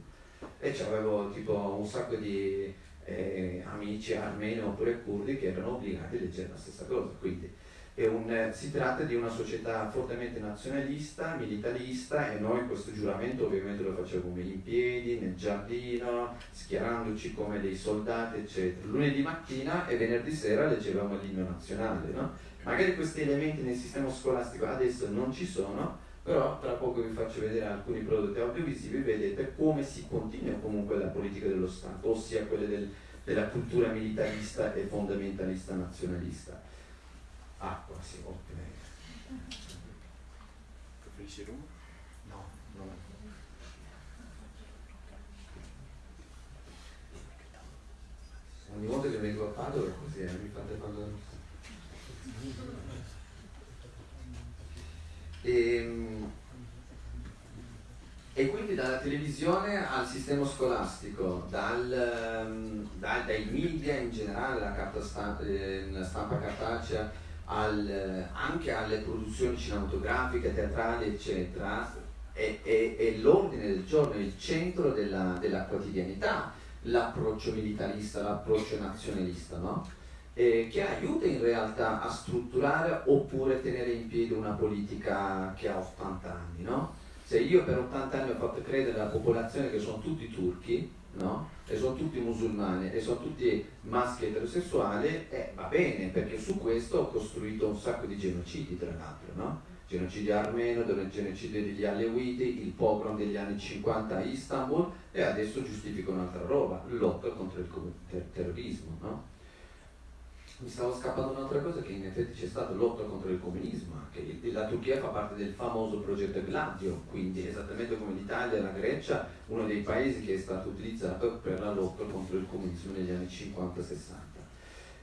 E avevo tipo un sacco di eh, amici armeni oppure curdi che erano obbligati a leggere la stessa cosa. Quindi un, si tratta di una società fortemente nazionalista, militarista e noi questo giuramento ovviamente lo facevamo in piedi, nel giardino, schierandoci come dei soldati, eccetera. Lunedì mattina e venerdì sera leggevamo l'inno nazionale. No? Magari questi elementi nel sistema scolastico adesso non ci sono, però tra poco vi faccio vedere alcuni prodotti audiovisivi, vedete come si continua comunque la politica dello Stato, ossia quella del, della cultura militarista e fondamentalista nazionalista acqua, sì, ottime. Preferisci rum? No, no. ogni volta che vengo a Padova è così, eh, mi fate parlare. E, ehm, e quindi dalla televisione al sistema scolastico, dal, ehm, dal, dai media in generale, la, carta stampa, eh, la stampa cartacea, al, anche alle produzioni cinematografiche, teatrali, eccetera, è, è, è l'ordine del giorno, è il centro della, della quotidianità, l'approccio militarista, l'approccio nazionalista, no? eh, che aiuta in realtà a strutturare oppure tenere in piedi una politica che ha 80 anni, no? Se io per 80 anni ho fatto credere alla popolazione che sono tutti turchi, no? E sono tutti musulmani e sono tutti maschi eterosessuali, eh, va bene, perché su questo ho costruito un sacco di genocidi, tra l'altro, no? genocidio armeno, genocidio degli Alewiti, il pogrom degli anni 50 a Istanbul e adesso giustifico un'altra roba, lotta contro il ter- terrorismo. No? Mi stavo scappando un'altra cosa che in effetti c'è stata lotta contro il comunismo, anche la Turchia fa parte del famoso progetto Gladio, quindi esattamente come l'Italia e la Grecia, uno dei paesi che è stato utilizzato per la lotta contro il comunismo negli anni 50-60.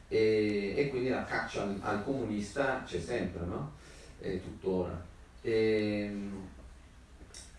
E, e, quindi la caccia al, al comunista c'è sempre, no? E tuttora. E,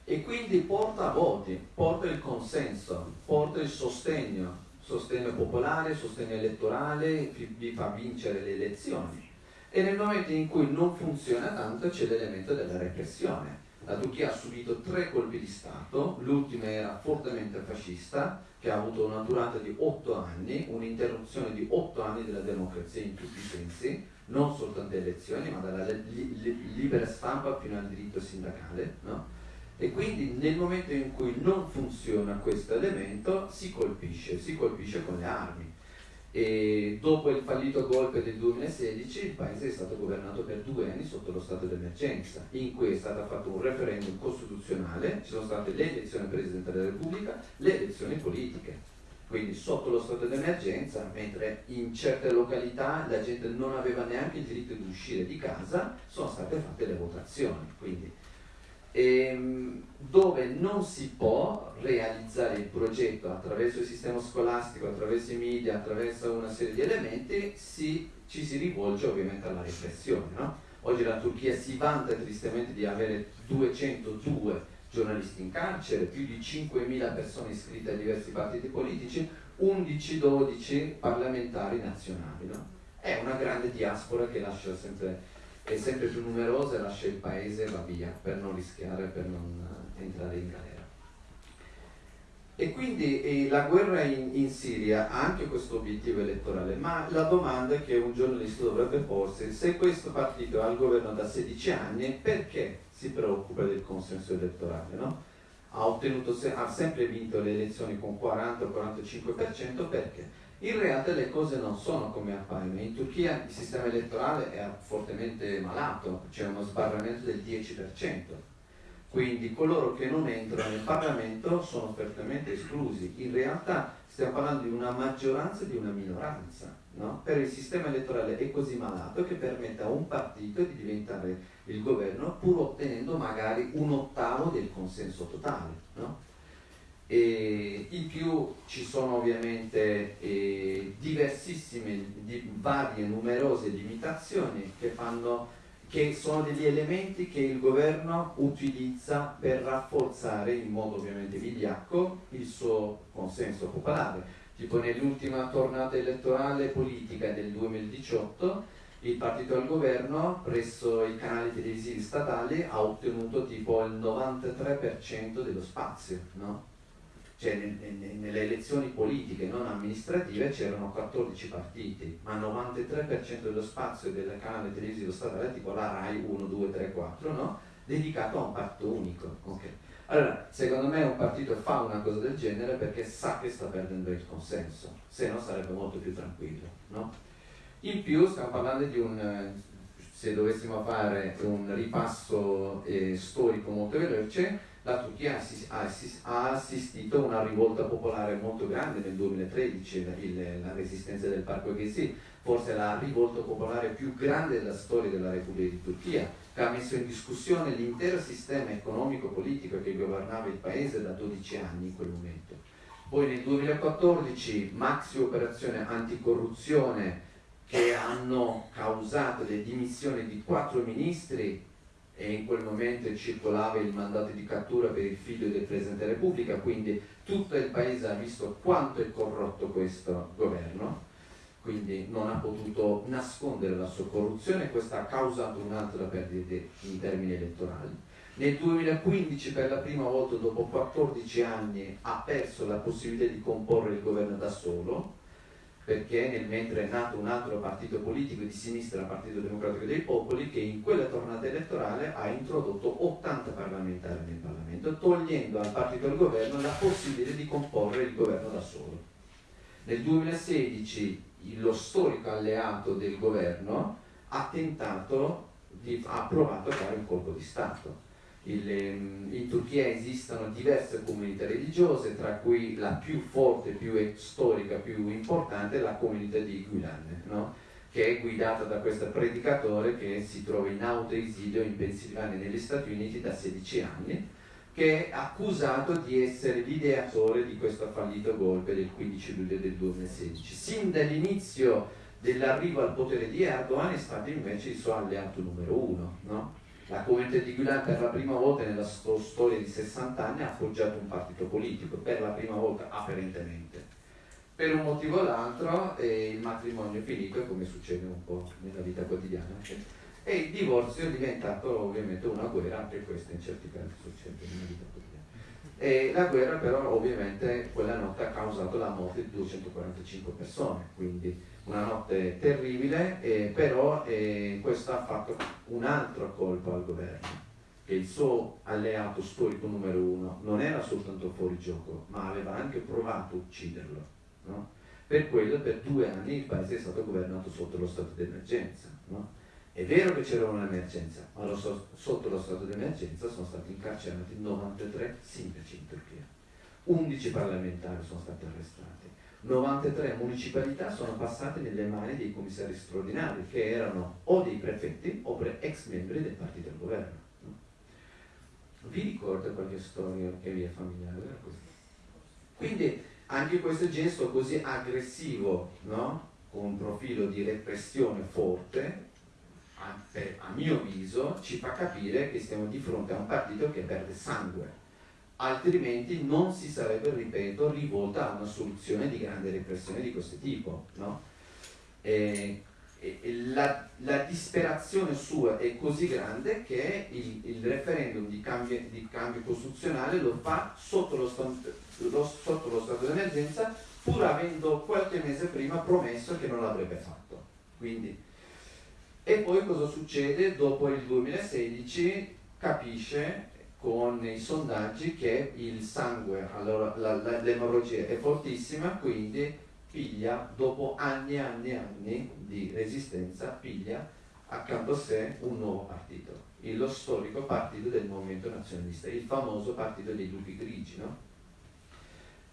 e quindi porta voti, porta il consenso, porta il sostegno sostegno popolare, sostegno elettorale, vi fa vincere le elezioni. E nel momento in cui non funziona tanto c'è l'elemento della repressione. La Turchia ha subito tre colpi di Stato, l'ultimo era fortemente fascista, che ha avuto una durata di otto anni, un'interruzione di otto anni della democrazia in tutti i sensi, non soltanto elezioni, ma dalla li, li, libera stampa fino al diritto sindacale. No? E quindi nel momento in cui non funziona questo elemento si colpisce, si colpisce con le armi. E dopo il fallito golpe del 2016 il paese è stato governato per due anni sotto lo stato d'emergenza, in cui è stato fatto un referendum costituzionale, ci sono state le elezioni presidenziali della Repubblica, le elezioni politiche. Quindi sotto lo stato d'emergenza, mentre in certe località la gente non aveva neanche il diritto di uscire di casa, sono state fatte le votazioni. Quindi ehm, dove non si può realizzare il progetto attraverso il sistema scolastico, attraverso i media, attraverso una serie di elementi, si, ci si rivolge ovviamente alla repressione. No? Oggi la Turchia si vanta tristemente di avere 202 giornalisti in carcere, più di 5.000 persone iscritte a diversi partiti politici, 11-12 parlamentari nazionali. No? È una grande diaspora che lascia sempre è sempre più numerosa e lascia il paese va via per non rischiare, per non eh, entrare in galera. E quindi e la guerra in, in, Siria ha anche questo obiettivo elettorale, ma la domanda che un giornalista dovrebbe porsi, se questo partito è al governo da 16 anni, perché si preoccupa del consenso elettorale? No? Ha, ottenuto, ha sempre vinto le elezioni con 40-45%, perché? In realtà le cose non sono come appaiono. In Turchia il sistema elettorale è fortemente malato, c'è uno sbarramento del 10%. Quindi coloro che non entrano nel Parlamento sono fortemente esclusi. In realtà stiamo parlando di una maggioranza e di una minoranza. No? Per il sistema elettorale è così malato che permette a un partito di diventare il governo pur ottenendo magari un ottavo del consenso totale. No? E in più ci sono ovviamente eh, diversissime, di, varie, numerose limitazioni che, fanno, che sono degli elementi che il governo utilizza per rafforzare in modo ovviamente vigliacco il suo consenso popolare. Tipo nell'ultima tornata elettorale politica del 2018 il partito al governo presso i canali televisivi statali ha ottenuto tipo il 93% dello spazio, no? Cioè nelle elezioni politiche non amministrative c'erano 14 partiti, ma il 93% dello spazio del canale televisivo statale, tipo la RAI 1, 2, 3, 4, no? dedicato a un partito unico. Okay. Allora, secondo me un partito fa una cosa del genere perché sa che sta perdendo il consenso, se no sarebbe molto più tranquillo. No? In più stiamo parlando di un, se dovessimo fare un ripasso eh, storico molto veloce, la Turchia ha assistito a una rivolta popolare molto grande nel 2013, la resistenza del Parco Gezi, forse la rivolta popolare più grande della storia della Repubblica di Turchia, che ha messo in discussione l'intero sistema economico-politico che governava il paese da 12 anni in quel momento. Poi nel 2014 maxi operazione anticorruzione che hanno causato le dimissioni di quattro ministri e in quel momento circolava il mandato di cattura per il figlio del Presidente della Repubblica, quindi tutto il paese ha visto quanto è corrotto questo governo, quindi non ha potuto nascondere la sua corruzione e questo ha causato un'altra perdita in termini elettorali. Nel 2015 per la prima volta dopo 14 anni ha perso la possibilità di comporre il governo da solo, perché nel mentre è nato un altro partito politico di sinistra, il Partito Democratico dei Popoli, che in quella tornata elettorale ha introdotto 80 parlamentari nel Parlamento, togliendo al partito del governo la possibilità di comporre il governo da solo. Nel 2016 lo storico alleato del governo ha tentato, di, ha provato a fare un colpo di Stato in Turchia esistono diverse comunità religiose, tra cui la più forte, più storica, più importante è la comunità di Gulen, no? che è guidata da questo predicatore che si trova in autoesilio in Pennsylvania negli Stati Uniti da 16 anni, che è accusato di essere l'ideatore di questo fallito golpe del 15 luglio del 2016. Sin dall'inizio dell'arrivo al potere di Erdogan è stato invece il suo alleato numero uno. No? La comunità di Guilan per la prima volta nella sto storia di 60 anni ha appoggiato un partito politico, per la prima volta apparentemente. Per un motivo o l'altro eh, il matrimonio è finito, come succede un po' nella vita quotidiana, e il divorzio è diventato ovviamente una guerra, anche questo in certi casi succede nella vita quotidiana. E la guerra però ovviamente quella notte ha causato la morte di 245 persone, quindi una notte terribile, eh, però eh, questo ha fatto un altro colpo al governo, che il suo alleato storico numero uno non era soltanto fuori gioco, ma aveva anche provato a ucciderlo. No? Per quello per due anni il paese è stato governato sotto lo stato d'emergenza. No? È vero che c'era un'emergenza, ma lo so, sotto lo stato d'emergenza sono stati incarcerati 93 sindaci in Turchia, 11 parlamentari sono stati arrestati 93 municipalità sono passate nelle mani dei commissari straordinari che erano o dei prefetti oppure ex membri del partito del governo. Vi ricordo qualche storia che vi è familiare? Quindi anche questo gesto così aggressivo, no? con un profilo di repressione forte, a, a mio avviso, ci fa capire che stiamo di fronte a un partito che perde sangue altrimenti non si sarebbe, ripeto, rivolta a una soluzione di grande repressione di questo tipo. No? E, e la, la, disperazione sua è così grande che il, il referendum di cambio, di cambio, costituzionale lo fa sotto lo, lo, sotto lo stato d'emergenza pur avendo qualche mese prima promesso che non l'avrebbe fatto. Quindi, e poi cosa succede? Dopo il 2016 capisce con i sondaggi che il sangue, allora l'emorragia è fortissima, quindi piglia, dopo anni e anni e anni di resistenza, piglia accanto a sé un nuovo partito, lo storico partito del movimento nazionalista, il famoso partito dei lupi grigi. No?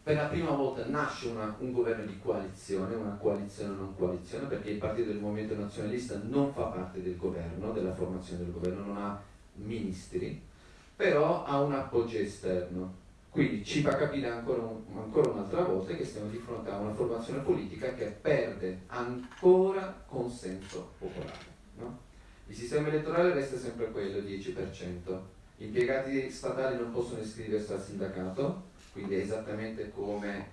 Per la prima volta nasce una, un governo di coalizione, una coalizione non coalizione, perché il partito del movimento nazionalista non fa parte del governo, della formazione del governo, non ha ministri, però ha un appoggio esterno. Quindi ci fa capire ancora, un, ancora, un'altra volta che stiamo di fronte a una formazione politica che perde ancora consenso popolare. No? Il sistema elettorale resta sempre quello, 10%. Gli impiegati statali non possono iscriversi al sindacato, quindi è esattamente come,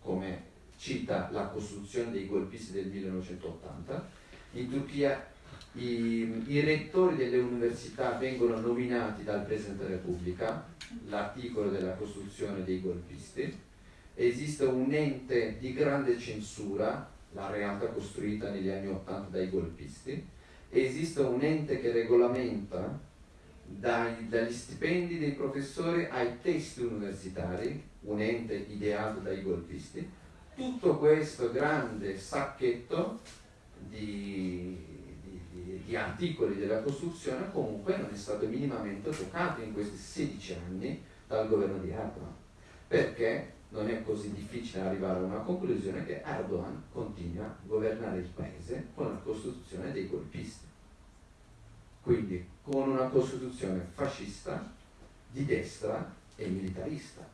come cita la Costituzione dei golpisti del 1980. In Turchia i, i, rettori delle università vengono nominati dal Presidente della Repubblica, l'articolo della Costituzione dei golpisti, esiste un ente di grande censura, la realtà costruita negli anni Ottanta dai golpisti, esiste un ente che regolamenta dai, dagli stipendi dei professori ai testi universitari, un ente ideato dai golpisti, tutto questo grande sacchetto di di articoli della Costituzione comunque non è stato minimamente toccato in questi 16 anni dal governo di Erdogan, perché non è così difficile arrivare a una conclusione che Erdogan continua a governare il paese con la Costituzione dei golpisti, quindi con una Costituzione fascista, di destra e militarista.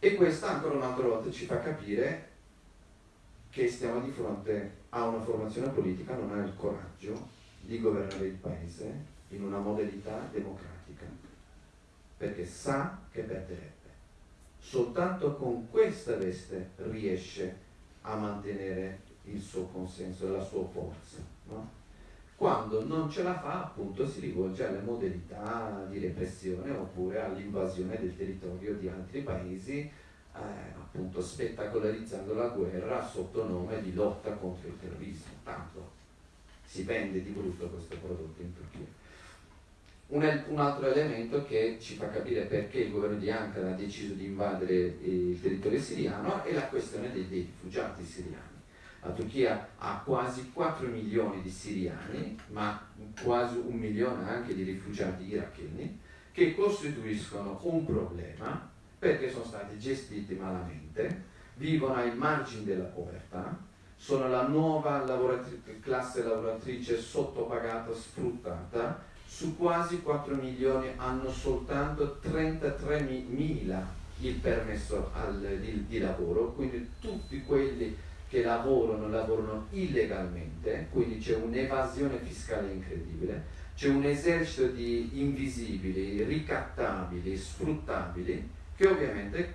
E questo ancora un'altra volta ci fa capire che stiamo di fronte a una formazione politica non ha il coraggio di governare il paese in una modalità democratica, perché sa che perderebbe. Soltanto con questa veste riesce a mantenere il suo consenso e la sua forza. No? Quando non ce la fa, appunto, si rivolge alle modalità di repressione oppure all'invasione del territorio di altri paesi, eh, appunto spettacolarizzando la guerra sotto nome di lotta contro il terrorismo. Tanto si vende di brutto questo prodotto in Turchia. Un, un, altro elemento che ci fa capire perché il governo di Ankara ha deciso di invadere il territorio siriano è la questione dei, dei rifugiati siriani. La Turchia ha quasi 4 milioni di siriani, ma quasi un milione anche di rifugiati iracheni, che costituiscono un problema perché sono stati gestiti malamente, vivono ai margini della povertà, sono la nuova lavoratri- classe lavoratrice sottopagata, sfruttata, su quasi 4 milioni hanno soltanto 33 mila il permesso al, di, di lavoro, quindi tutti quelli che lavorano, lavorano illegalmente, quindi c'è un'evasione fiscale incredibile, c'è un esercito di invisibili, ricattabili, sfruttabili, che ovviamente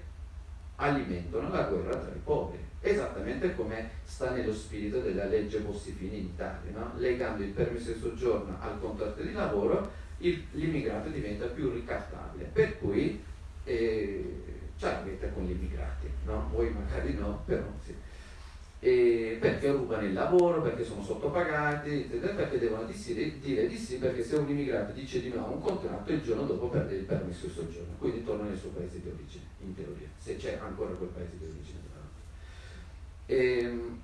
alimentano la guerra tra i poveri, esattamente come sta nello spirito della legge Bossifini in Italia, no? legando il permesso di soggiorno al contratto di lavoro, l'immigrato diventa più ricattabile, per cui eh, ce l'avete con gli immigrati, no? voi magari no, però sì e perché rubano il lavoro, perché sono sottopagati, perché devono dire, dire di sì, perché se un immigrato dice di no a un contratto il giorno dopo perde il permesso di soggiorno, quindi torna nel suo paese di origine, in teoria, se c'è ancora quel paese di origine. E, ehm,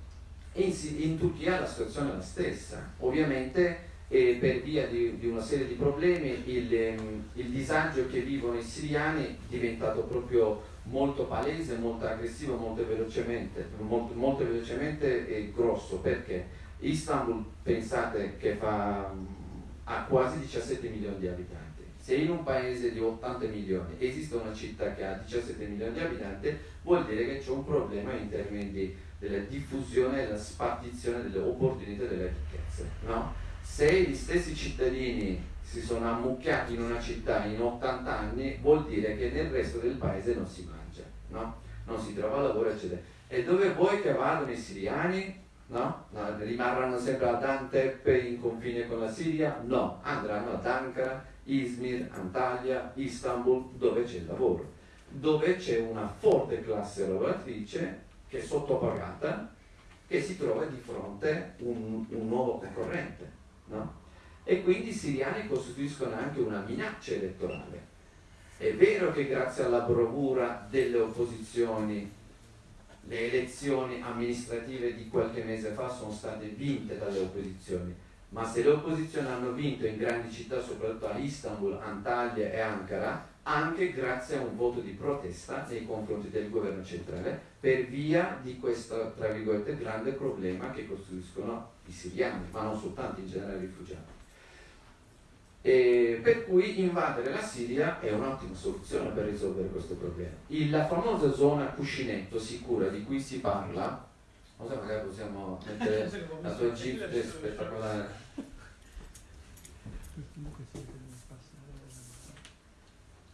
in, in, Turchia la situazione è la stessa, ovviamente eh, per via di, di, una serie di problemi il, ehm, il disagio che vivono i siriani è diventato proprio molto palese, molto aggressivo, molto velocemente, molto, molto velocemente e grosso perché Istanbul pensate che fa, ha quasi 17 milioni di abitanti. Se in un paese di 80 milioni esiste una città che ha 17 milioni di abitanti, vuol dire che c'è un problema in termini di, della diffusione e della spartizione delle opportunità e delle ricchezze. No? Se gli stessi cittadini si sono ammucchiati in una città in 80 anni, vuol dire che nel resto del paese non si mangia no? non si trova lavoro, eccetera. E dove vuoi che vadano i siriani? No? no? Rimarranno sempre ad Antep in confine con la Siria? No, andranno ad Ankara, Izmir, Antalya, Istanbul, dove c'è il lavoro, dove c'è una forte classe lavoratrice che è sottopagata, che si trova di fronte un, un nuovo concorrente. No? E quindi i siriani costituiscono anche una minaccia elettorale è vero che grazie alla bravura delle opposizioni le elezioni amministrative di qualche mese fa sono state vinte dalle opposizioni, ma se le opposizioni hanno vinto in grandi città, soprattutto a Istanbul, Antalya e Ankara, anche grazie a un voto di protesta nei confronti del governo centrale per via di questo, tra virgolette, grande problema che costituiscono i siriani, ma non soltanto in generale i rifugiati. E per cui invadere la Siria è un'ottima soluzione per risolvere questo problema. Il, la famosa zona cuscinetto sicura di cui si parla, non so, magari possiamo mettere *laughs* la tua GIF spettacolare.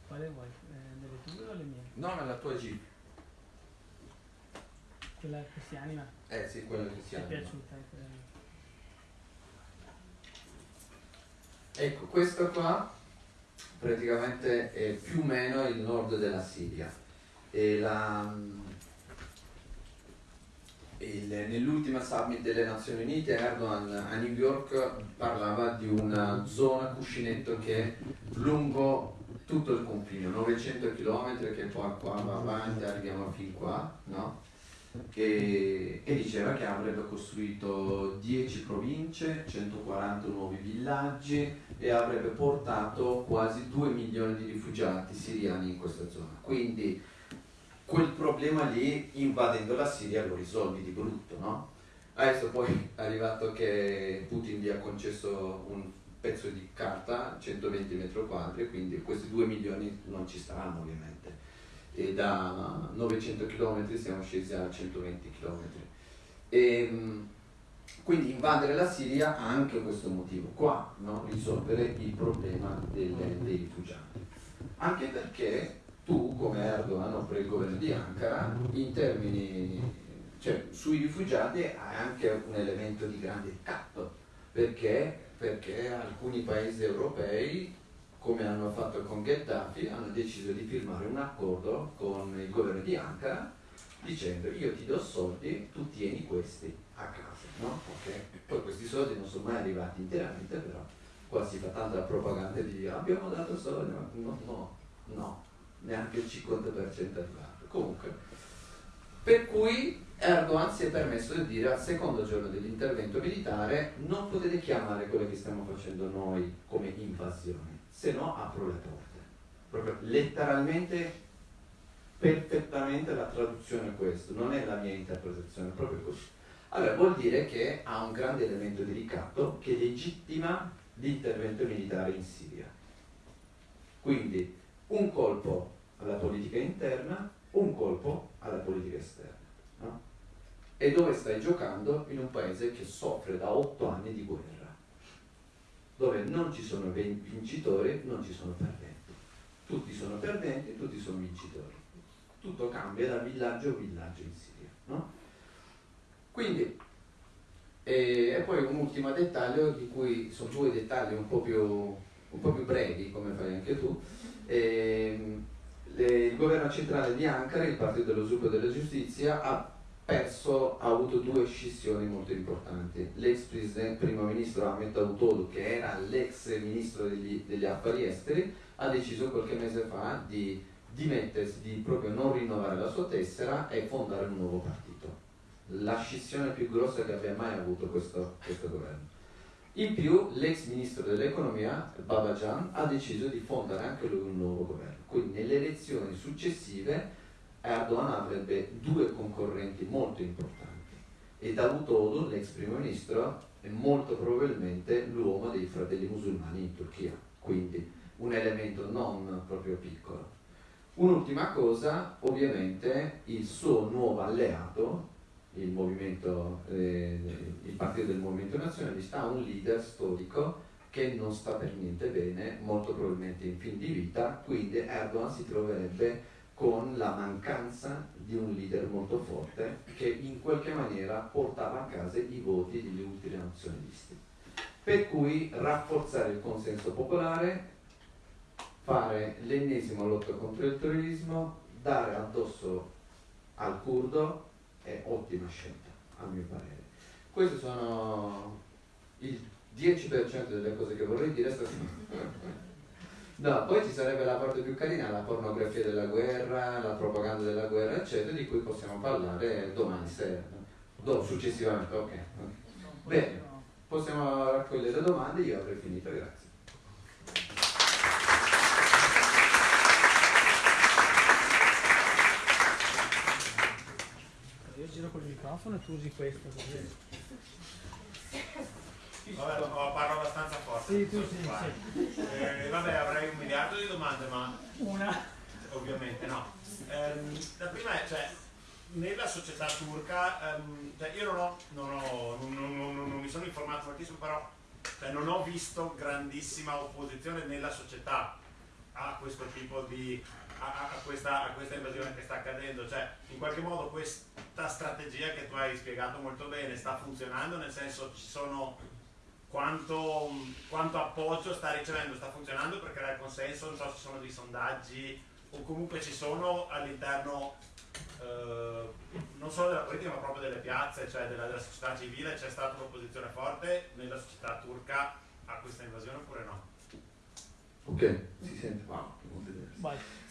Quale vuoi? Eh, delle tue o le mie? No, ma la tua GIF. Quella che si anima? Eh sì, quella che si anima. Ti è piaciuta? Eh, Ecco, questo qua praticamente è più o meno il nord della Siria. Il, nell'ultima summit delle Nazioni Unite Erdogan a New York parlava di una zona cuscinetto che è lungo tutto il confine, 900 km che poi qua va avanti, arriviamo fin qua, no? che, e diceva che avrebbe costruito 10 province, 140 nuovi villaggi e avrebbe portato quasi 2 milioni di rifugiati siriani in questa zona. Quindi quel problema lì, invadendo la Siria, lo risolvi di brutto, no? Adesso poi è arrivato che Putin gli ha concesso un pezzo di carta, 120 metri quadri, quindi questi 2 milioni non ci staranno ovviamente e da 900 km siamo scesi a 120 km. E, quindi invadere la Siria ha anche questo motivo qua, no? risolvere il problema delle, dei rifugiati. Anche perché tu, come Erdogan o per il governo di Ankara, in termini, cioè sui rifugiati hai anche un elemento di grande ricatto, perché, perché alcuni paesi europei come hanno fatto con Gheddafi, hanno deciso di firmare un accordo con il governo di Ankara dicendo io ti do soldi, tu tieni questi a casa. No? Okay. Poi questi soldi non sono mai arrivati interamente, però qua si fa tanta propaganda di abbiamo dato soldi, ma no, no, no, neanche il 50% è arrivato. Comunque, per cui Erdogan si è permesso di dire al secondo giorno dell'intervento militare non potete chiamare quello che stiamo facendo noi come invasione se no apro le porte. Proprio letteralmente, perfettamente la traduzione è questa, non è la mia interpretazione, è proprio così. Allora vuol dire che ha un grande elemento di ricatto che legittima l'intervento militare in Siria. Quindi un colpo alla politica interna, un colpo alla politica esterna. No? E dove stai giocando? In un paese che soffre da otto anni di guerra dove non ci sono vincitori, non ci sono perdenti. Tutti sono perdenti, tutti sono vincitori. Tutto cambia da villaggio a villaggio in Siria. No? Quindi, e, e, poi un ultimo dettaglio, di cui sono due dettagli un po' più, un po più brevi, come fai anche tu. E, le, il governo centrale di Ankara, il Partito dello Sviluppo della Giustizia, ha perso ha avuto due scissioni molto importanti. L'ex primo ministro Ahmed Davutoğlu, che era l'ex ministro degli, degli, affari esteri, ha deciso qualche mese fa di dimettersi, di proprio non rinnovare la sua tessera e fondare un nuovo partito. La scissione più grossa che abbia mai avuto questo, questo governo. In più, l'ex ministro dell'economia, Babajan, ha deciso di fondare anche lui un nuovo governo. Quindi nelle elezioni successive Erdogan avrebbe due concorrenti molto importanti e Davutoğlu, l'ex primo ministro, è molto probabilmente l'uomo dei fratelli musulmani in Turchia, quindi un elemento non proprio piccolo. Un'ultima cosa, ovviamente il suo nuovo alleato, il, eh, il partito del movimento nazionalista, ha un leader storico che non sta per niente bene, molto probabilmente in fin di vita, quindi Erdogan si troverebbe con la mancanza di un leader molto forte che in qualche maniera portava a casa i voti degli ultranazionalisti. Per cui rafforzare il consenso popolare, fare l'ennesimo lotta contro il terrorismo, dare addosso al curdo è ottima scelta, a mio parere. Queste sono il 10% delle cose che vorrei dire stasera. No, poi ci sarebbe la parte più carina, la pornografia della guerra, la propaganda della guerra, eccetera, di cui possiamo parlare domani sera. Do, successivamente, ok. Bene, possiamo raccogliere domande, io avrei finito, grazie. Io giro col microfono e tu usi questo. Così. Vabbè, parlo abbastanza forte. Sì, tu sì, sì. Eh, vabbè, avrei un miliardo di domande, ma... Una? Ovviamente no. Eh, la prima è, cioè, nella società turca, ehm, cioè io non, ho, non, ho, non, non, mi sono informato moltissimo, però cioè, non ho visto grandissima opposizione nella società a questo tipo di... A, a, questa, a questa invasione che sta accadendo, cioè in qualche modo questa strategia che tu hai spiegato molto bene sta funzionando, nel senso ci sono quanto, quanto, appoggio sta ricevendo, sta funzionando per creare consenso, non so se ci sono dei sondaggi o comunque ci sono all'interno eh, non solo della politica ma proprio delle piazze, cioè della, della società civile, c'è stata un'opposizione forte nella società turca a questa invasione oppure no? Ok, si sente? Wow, molto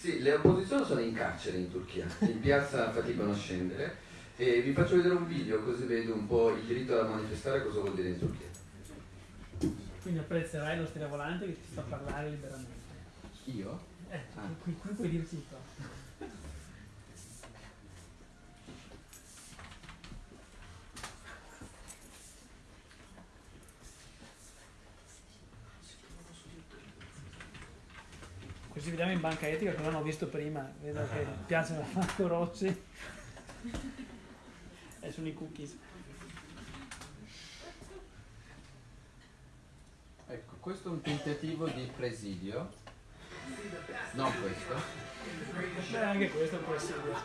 Sì, le opposizioni sono in carcere in Turchia, in piazza faticano a scendere e vi faccio vedere un video così vedo un po' il diritto a manifestare cosa vuol dire in Turchia. Quindi apprezzerai lo stiravolante che ti fa parlare liberamente. Io? Eh, ah. qui, qui puoi dir tutto. Così vediamo in banca etica cosa hanno visto prima. Vedo che piacciono a Marco Rossi. *laughs* e sono i cookies. Ecco, questo è un tentativo di presidio. Non questo. Beh, anche questo è un presidio.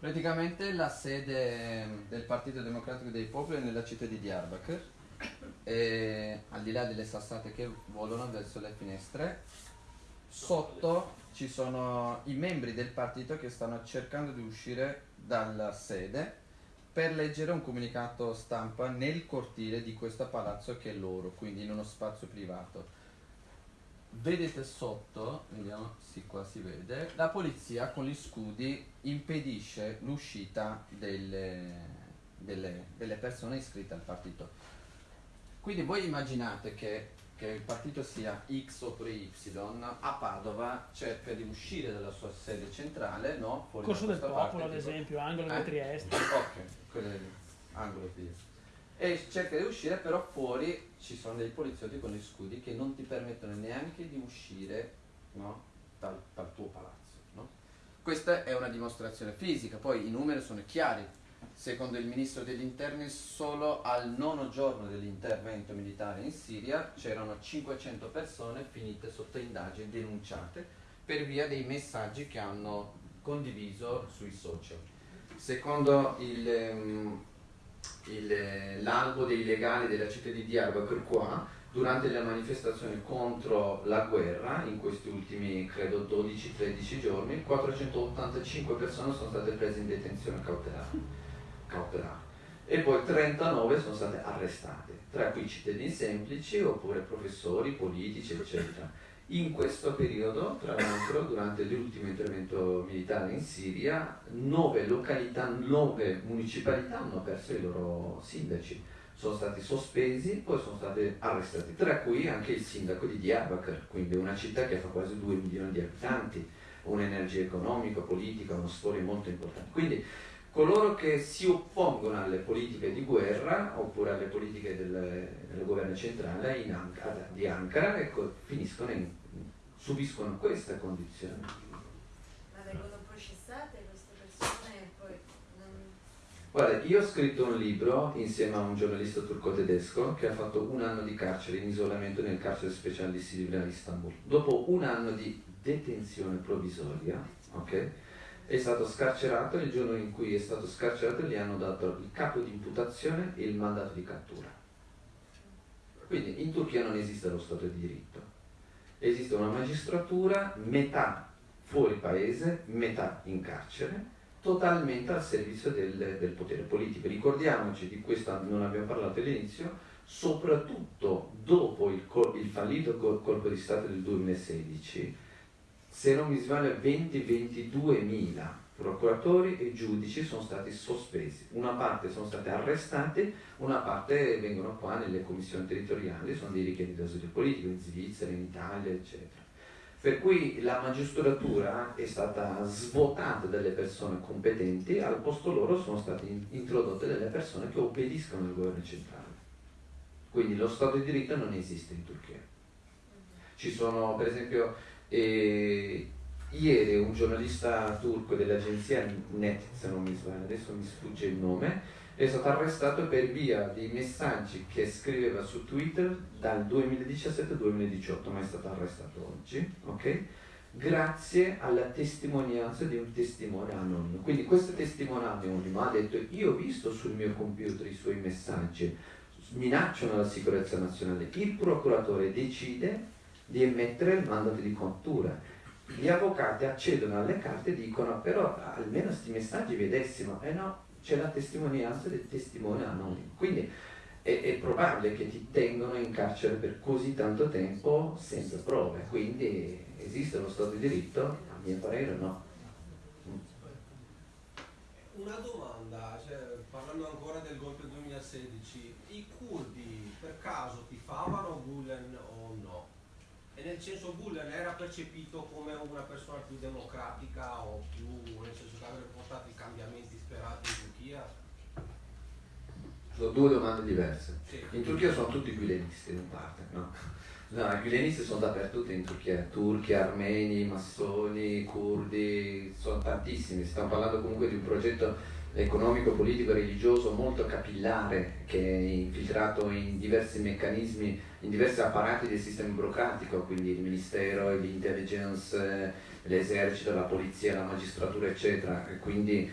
Praticamente la sede del Partito Democratico dei Popoli è nella città di Diyarbakir e al di là delle sassate che volano verso le finestre sotto ci sono i membri del partito che stanno cercando di uscire dalla sede per leggere un comunicato stampa nel cortile di questo palazzo che è loro, quindi in uno spazio privato. Vedete sotto, vediamo, sì qua si vede, la polizia con gli scudi impedisce l'uscita delle, delle, delle persone iscritte al partito. Quindi voi immaginate che, che il partito sia X oppure Y, a Padova cerca di uscire dalla sua sede centrale, no? Fuori Corso del Popolo, ad parte, tipo- esempio, angolo Eh? di Trieste. Ok, quello è angolo di e cerca di uscire, però fuori ci sono dei poliziotti con gli scudi che non ti permettono neanche di uscire no, dal, dal tuo palazzo. no? Questa è una dimostrazione fisica, poi i numeri sono chiari. Secondo il ministro degli interni, solo al nono giorno dell'intervento militare in Siria c'erano 500 persone finite sotto indagine, denunciate per via dei messaggi che hanno condiviso sui social. Secondo ehm, il- l'albo dei legali della città di Diyarbakir qua, durante le manifestazioni contro la guerra, in questi ultimi credo 12-13 giorni, 485 persone sono state prese in detenzione cautelare, cautelare. e poi 39 sono state arrestate, tra cui cittadini semplici oppure professori, politici, eccetera. In questo periodo, tra l'altro, durante l'ultimo intervento militare in Siria, nove località, nove municipalità hanno perso i loro sindaci. Sono stati sospesi, poi sono stati arrestati, tra cui anche il sindaco di Diyarbakir, quindi una città che fa quasi 2 milioni di abitanti, un'energia economica, politica, una storia molto importante. Quindi coloro che si oppongono alle politiche di guerra oppure alle politiche del, del governo centrale in Ankara- di Ankara ecco, finiscono in, subiscono queste condizioni. Ma vengono processate queste persone e poi non... Guarda, io ho scritto un libro insieme a un giornalista turco-tedesco che ha fatto un anno di carcere in isolamento nel carcere speciale di Silivria a Istanbul. Dopo un anno di detenzione provvisoria, ok? È stato scarcerato, il giorno in cui è stato scarcerato gli hanno dato il capo di imputazione e il mandato di cattura. Quindi in Turchia non esiste lo Stato di diritto, esiste una magistratura metà fuori paese, metà in carcere, totalmente al servizio del, del potere politico. Ricordiamoci di questo, non abbiamo parlato all'inizio, soprattutto dopo il, il fallito col- colpo di Stato del 2016, se non mi sbaglio 20-22 mila procuratori e giudici sono stati sospesi. Una parte sono stati arrestati, una parte vengono qua nelle commissioni territoriali, sono dei richiedi d'asilo politico in Svizzera, in Italia, eccetera. Per cui la magistratura è stata svuotata dalle persone competenti, al posto loro sono state in- introdotte delle persone che obbediscono al governo centrale. Quindi lo Stato di diritto non esiste in Turchia. Ci sono, per esempio, eh, ieri un giornalista turco dell'agenzia Net, se non mi sbaglio, adesso mi sfugge il nome, è stato arrestato per via di messaggi che scriveva su Twitter dal 2017-2018, ma è stato arrestato oggi, ok? Grazie alla testimonianza di un testimone anonimo. Quindi questo testimone anonimo ha detto io ho visto sul mio computer i suoi messaggi, minacciano la sicurezza nazionale. Il procuratore decide di emettere il mandato di cattura. Gli avvocati accedono alle carte e dicono però almeno questi messaggi vedessimo, e no, c'è la testimonianza del testimone anonimo. Quindi è, è probabile che ti tengono in carcere per così tanto tempo senza prove. Quindi esiste lo Stato di diritto? A mio parere no. Una domanda, cioè, parlando ancora del golpe 2016, i curdi per caso tifavano Gulen nel senso Gulen era percepito come una persona più democratica o più, nel senso che avrebbe portato i cambiamenti sperati in Turchia? Sono due domande diverse. Sì. In Turchia sono tutti gülenisti in parte, no? No, i gülenisti sono dappertutto in Turchia, turchi, armeni, massoni, curdi, sono tantissimi, stiamo parlando comunque di un progetto economico, politico e religioso molto capillare che è infiltrato in diversi meccanismi, in diversi apparati del sistema burocratico, quindi il ministero, l'intelligence, l'esercito, la polizia, la magistratura eccetera, e quindi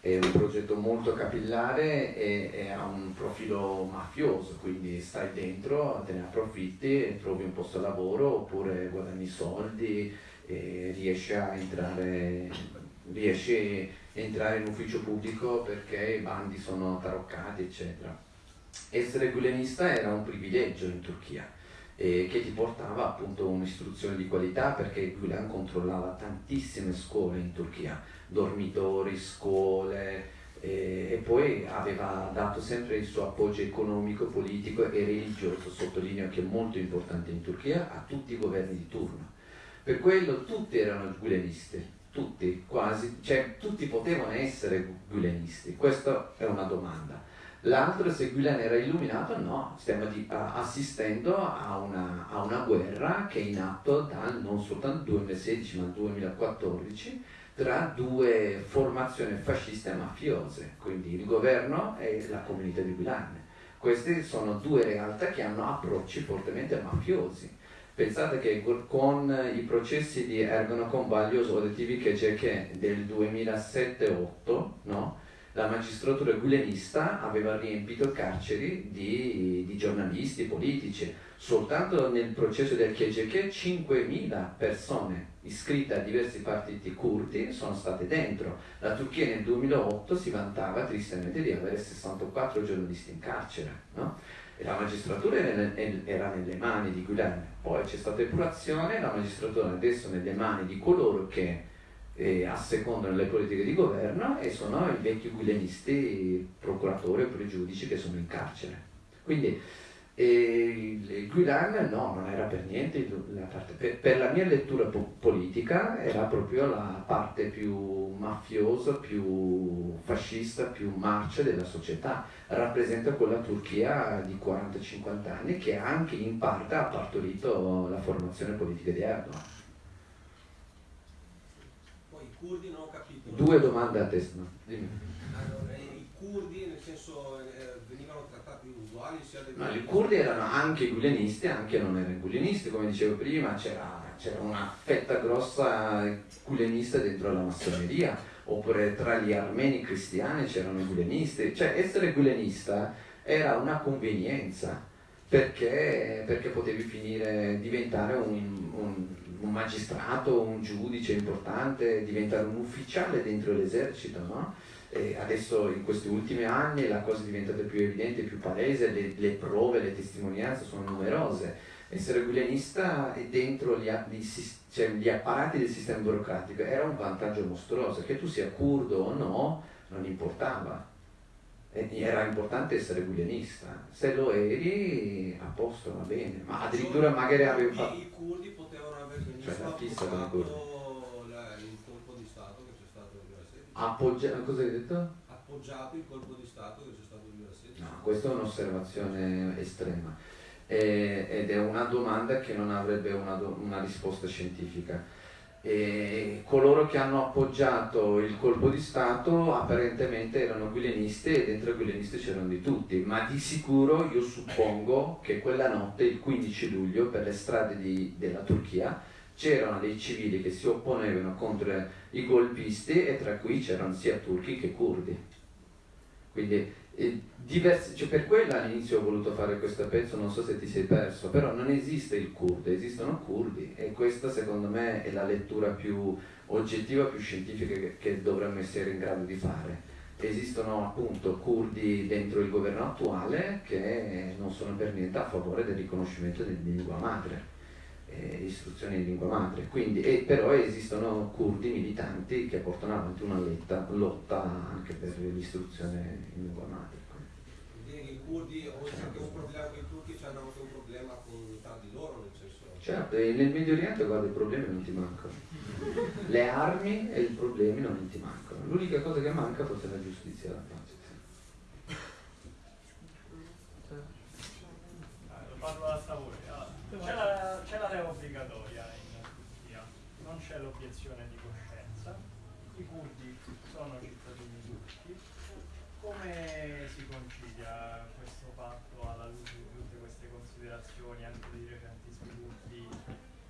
è un progetto molto capillare e, e, ha un profilo mafioso, quindi stai dentro, te ne approfitti, trovi un posto di lavoro oppure guadagni soldi e riesci a entrare, riesci a entrare in ufficio pubblico perché i bandi sono taroccati, eccetera. Essere gulenista era un privilegio in Turchia eh, che ti portava appunto un'istruzione di qualità perché Gulen controllava tantissime scuole in Turchia dormitori, scuole eh, e poi aveva dato sempre il suo appoggio economico, politico e religioso, sottolineo che è molto importante in Turchia, a tutti i governi di turno. Per quello tutti erano gulenisti, tutti quasi, cioè tutti potevano essere gulenisti, questa è una domanda. L'altro se Gulen era illuminato, no, stiamo di, a, assistendo a una, a una, guerra che è in atto dal non soltanto 2016 ma 2014 tra due formazioni fasciste e mafiose, quindi il governo e la comunità di Guilan. Queste sono due realtà che hanno approcci fortemente mafiosi. Pensate che con i processi di Ergonocon Baglios Odetivi che del 2007-8, no? La magistratura gulenista aveva riempito carceri di, di giornalisti, politici. Soltanto nel processo del KGK 5.000 persone iscritte a diversi partiti curdi sono state dentro. La Turchia nel 2008 si vantava tristemente di avere 64 giornalisti in carcere. No? La magistratura era nelle mani di Gulen. Poi c'è stata epurazione, la magistratura adesso è nelle mani di coloro che eh, assecondano le politiche di governo e sono i vecchi guilenisti, procuratori o pregiudici che sono in carcere. Quindi eh, il Guilan no, non era per niente la parte, per, per, la mia lettura po- politica era proprio la parte più mafiosa, più fascista, più marcia della società. Rappresenta quella Turchia di 40-50 anni che anche in parte ha partorito la formazione politica di Erdogan curdi non ho capito. Due domande a testa. Allora, I curdi nel senso eh, venivano trattati uguali sia dei no, I curdi erano anche gulenisti, anche non erano gulenisti, come dicevo prima, c'era, c'era una fetta grossa gulenista dentro la massoneria, oppure tra gli armeni cristiani c'erano i gulenisti, cioè essere gulenista era una convenienza. Perché, perché potevi finire, diventare un, un un magistrato, un giudice importante, diventare un ufficiale dentro l'esercito, no? adesso in questi ultimi anni la cosa è diventata più evidente, più palese, le, le prove, le testimonianze sono numerose. Essere guilenista e dentro gli, gli, cioè, gli apparati del sistema burocratico era un vantaggio mostruoso, che tu sia curdo o no, non importava. Era importante essere guilenista, se lo eri a posto va bene, ma addirittura magari avevi fatto... I curdi l'artista come quello. il colpo di Stato che c'è stato nel 2016. Appoggia- cosa hai detto? Appoggiato il colpo di Stato che c'è stato nel 2016. No, questa è un'osservazione estrema eh, ed è una domanda che non avrebbe una, do- una risposta scientifica. E coloro che hanno appoggiato il colpo di Stato apparentemente erano guilenisti e dentro i guilenisti c'erano di tutti, ma di sicuro io suppongo che quella notte, il 15 luglio, per le strade di, della Turchia, c'erano dei civili che si opponevano contro i golpisti e tra cui c'erano sia turchi che curdi. Quindi eh, diversi, cioè per quello all'inizio ho voluto fare questo pezzo, non so se ti sei perso, però non esiste il curdo, esistono curdi e questa secondo me è la lettura più oggettiva, più scientifica che, che dovremmo essere in grado di fare. Esistono appunto curdi dentro il governo attuale che non sono per niente a favore del riconoscimento della lingua madre eh, istruzione in lingua madre. Quindi, e, però esistono curdi militanti che portano avanti una letta, lotta anche per l'istruzione in lingua madre. Quindi i curdi, oltre che un problema con i turchi, hanno anche un problema con, tra di loro, nel senso... Certo, nel Medio Oriente guarda i problemi non ti mancano. *laughs* Le armi e i problemi non ti mancano. L'unica cosa che manca forse è la giustizia e la pace. L'obiezione di coscienza, i curdi sono cittadini turchi, come si concilia questo fatto alla luce di tutte queste considerazioni anche dei recenti sviluppi,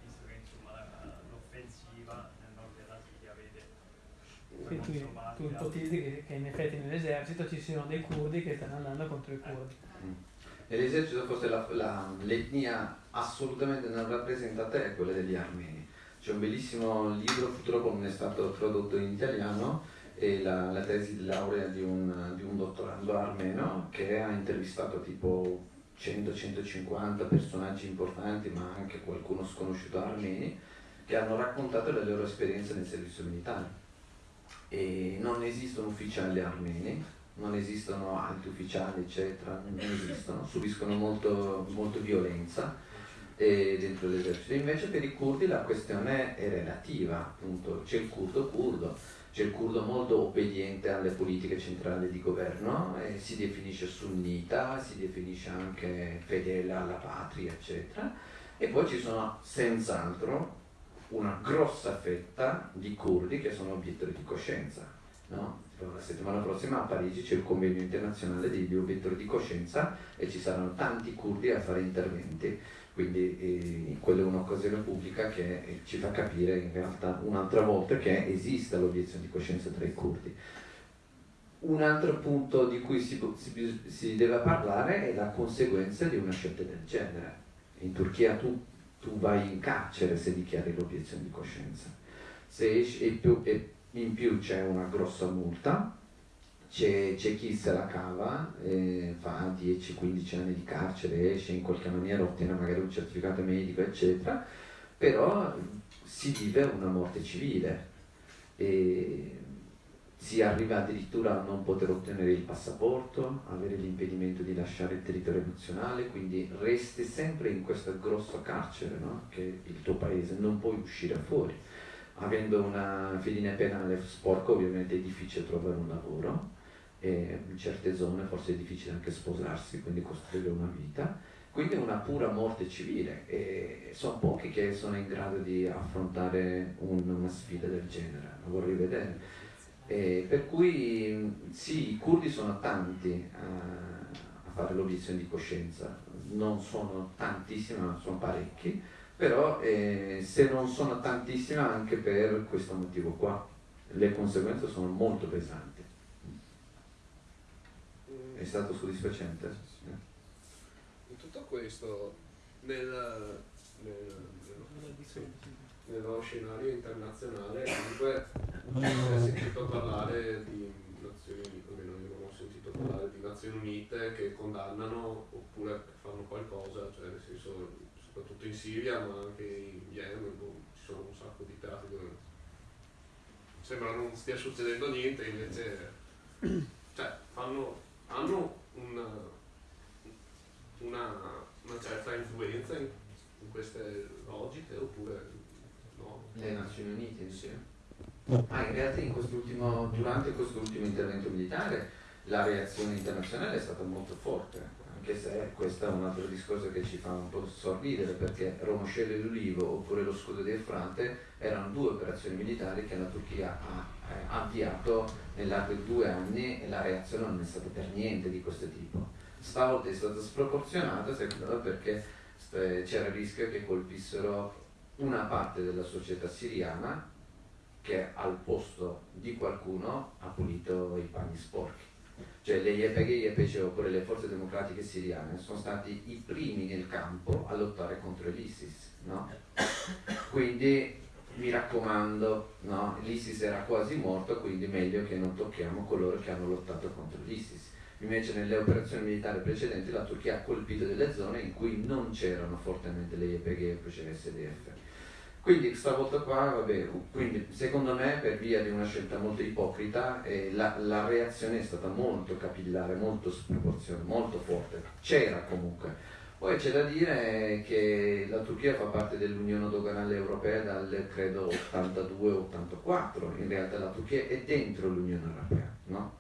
visto che insomma l'offensiva nel nord della Siria vede Sì, tu, tu ipotizzi che, che in effetti nell'esercito ci siano dei curdi che stanno andando contro i curdi. E l'esercito fosse la- la- l'etnia assolutamente non rappresentata è quella degli armeni. C'è un bellissimo libro, purtroppo non è stato tradotto in italiano, è la, la tesi di laurea di un, di un dottorando armeno che ha intervistato tipo 100-150 personaggi importanti, ma anche qualcuno sconosciuto armeni, che hanno raccontato le loro esperienze nel servizio militare. E non esistono ufficiali armeni, non esistono alti ufficiali, eccetera, non esistono, subiscono molto, molto violenza dentro l'esercito. Invece per i curdi la questione è relativa, appunto, c'è il curdo curdo, c'è il curdo molto obbediente alle politiche centrali di governo, e si definisce sunnita, si definisce anche fedele alla patria, eccetera. E poi ci sono senz'altro una grossa fetta di curdi che sono obiettori di coscienza. no? La settimana prossima a Parigi c'è il convegno internazionale degli obiettori di coscienza e ci saranno tanti curdi a fare interventi, quindi eh, quella è un'occasione pubblica che eh, ci fa capire in realtà un'altra volta che esiste l'obiezione di coscienza tra i curdi. Un altro punto di cui si, si- si deve parlare è la conseguenza di una scelta del genere. In Turchia tu, tu vai in carcere se dichiari l'obiezione di coscienza. Se esci- e, più- e in più c'è una grossa multa, c'è, chi se la cava, eh, fa 10-15 anni di carcere, esce in qualche maniera, ottiene magari un certificato medico, eccetera, però si vive una morte civile. E si arriva addirittura a non poter ottenere il passaporto, avere l'impedimento di lasciare il territorio nazionale, quindi resti sempre in questo grosso carcere, no? che è il tuo paese, non puoi uscire fuori. Avendo una fedina penale sporca ovviamente è difficile trovare un lavoro e in certe zone forse è difficile anche sposarsi, quindi costruire una vita. Quindi è una pura morte civile e sono pochi che sono in grado di affrontare un- una sfida del genere, lo vorrei vedere. E per cui sì, i curdi sono tanti eh, a fare l'obiezione di coscienza, non sono tantissimi, ma sono parecchi, però eh, se non sono tantissimi anche per questo motivo qua, le conseguenze sono molto pesanti. È stato soddisfacente? In tutto questo, nel, nel- nello, sì, nello scenario internazionale, comunque si è sentito parlare di Nazioni Unite, almeno io non ho sentito parlare di Nazioni Unite che condannano oppure fanno qualcosa, cioè nel senso, soprattutto in Siria, ma anche in Yemen, boh, ci sono un sacco di teatri dove sembra non stia succedendo niente, invece cioè, fanno, hanno una, una, una certa influenza in, in queste logiche oppure no? Le Nazioni Unite, sì. Ah, in realtà in quest'ultimo, durante quest'ultimo intervento militare la reazione internazionale è stata molto forte, anche se questo è un altro discorso che ci fa un po' sorridere perché Romoscello e l'Ulivo oppure lo scudo di Efrate erano due operazioni militari che la Turchia ha eh, avviato nell'arco di due anni e la reazione non è stata per niente di questo tipo. Stavolta è stata sproporzionata secondo me perché eh, c'era il rischio che colpissero una parte della società siriana che al posto di qualcuno ha pulito i panni sporchi. Cioè le YPG, YPG oppure le forze democratiche siriane sono stati i primi nel campo a lottare contro l'ISIS, no? Quindi mi raccomando, no? l'ISIS era quasi morto, quindi meglio che non tocchiamo coloro che hanno lottato contro l'ISIS. Invece nelle operazioni militari precedenti la Turchia ha colpito delle zone in cui non c'erano fortemente le YPG e il SDF. Quindi stavolta qua, vabbè, quindi secondo me per via di una scelta molto ipocrita eh, la, la reazione è stata molto capillare, molto sproporzionata, molto forte. C'era comunque. Poi c'è da dire che la Turchia fa parte dell'Unione Doganale Europea dal credo 82-84, in realtà la Turchia è dentro l'Unione Europea, no?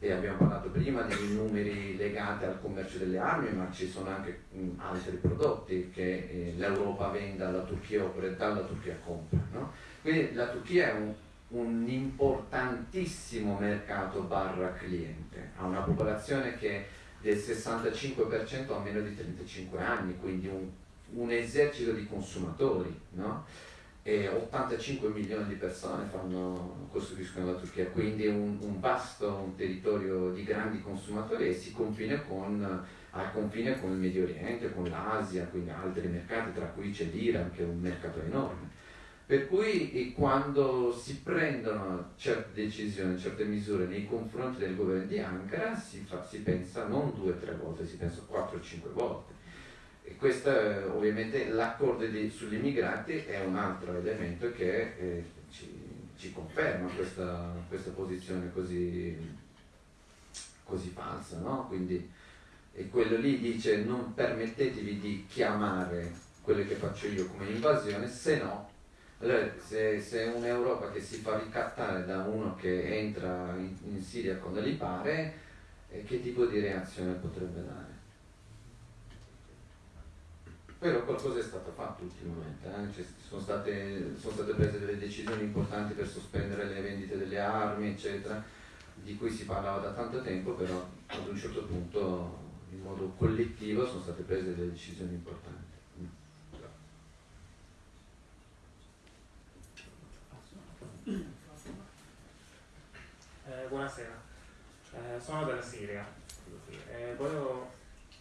E abbiamo parlato prima dei numeri legati al commercio delle armi, ma ci sono anche altri prodotti che eh, l'Europa vende alla Turchia oppure dalla Turchia compra, no? Quindi Quindi la Turchia è un, un importantissimo mercato barra cliente, ha una popolazione che del 65% ha meno di 35 anni, quindi un, un esercito di consumatori, no? E 85 milioni di persone fanno, costruiscono la Turchia, quindi un, un, vasto un territorio di grandi consumatori e si confina con, al confine con il Medio Oriente, con l'Asia, quindi altri mercati, tra cui c'è l'Iran che è un mercato enorme. Per cui quando si prendono certe decisioni, certe misure nei confronti del governo di Ankara si, fa, si pensa non due o tre volte, si pensa quattro o cinque volte e questo ovviamente l'accordo sugli immigrati è un altro elemento che eh, ci, ci, conferma questa, questa posizione così, così falsa, no? Quindi, e quello lì dice non permettetevi di chiamare quello che faccio io come invasione, se no, se, se un'Europa che si fa ricattare da uno che entra in, in Siria quando gli pare, eh, che tipo di reazione potrebbe dare? Però qualcosa è stato fatto ultimamente, eh? sono, state, sono, state, prese delle decisioni importanti per sospendere le vendite delle armi, eccetera, di cui si parlava da tanto tempo, però ad un certo punto in modo collettivo sono state prese delle decisioni importanti. Eh, buonasera, eh, sono dalla Siria. Eh, volevo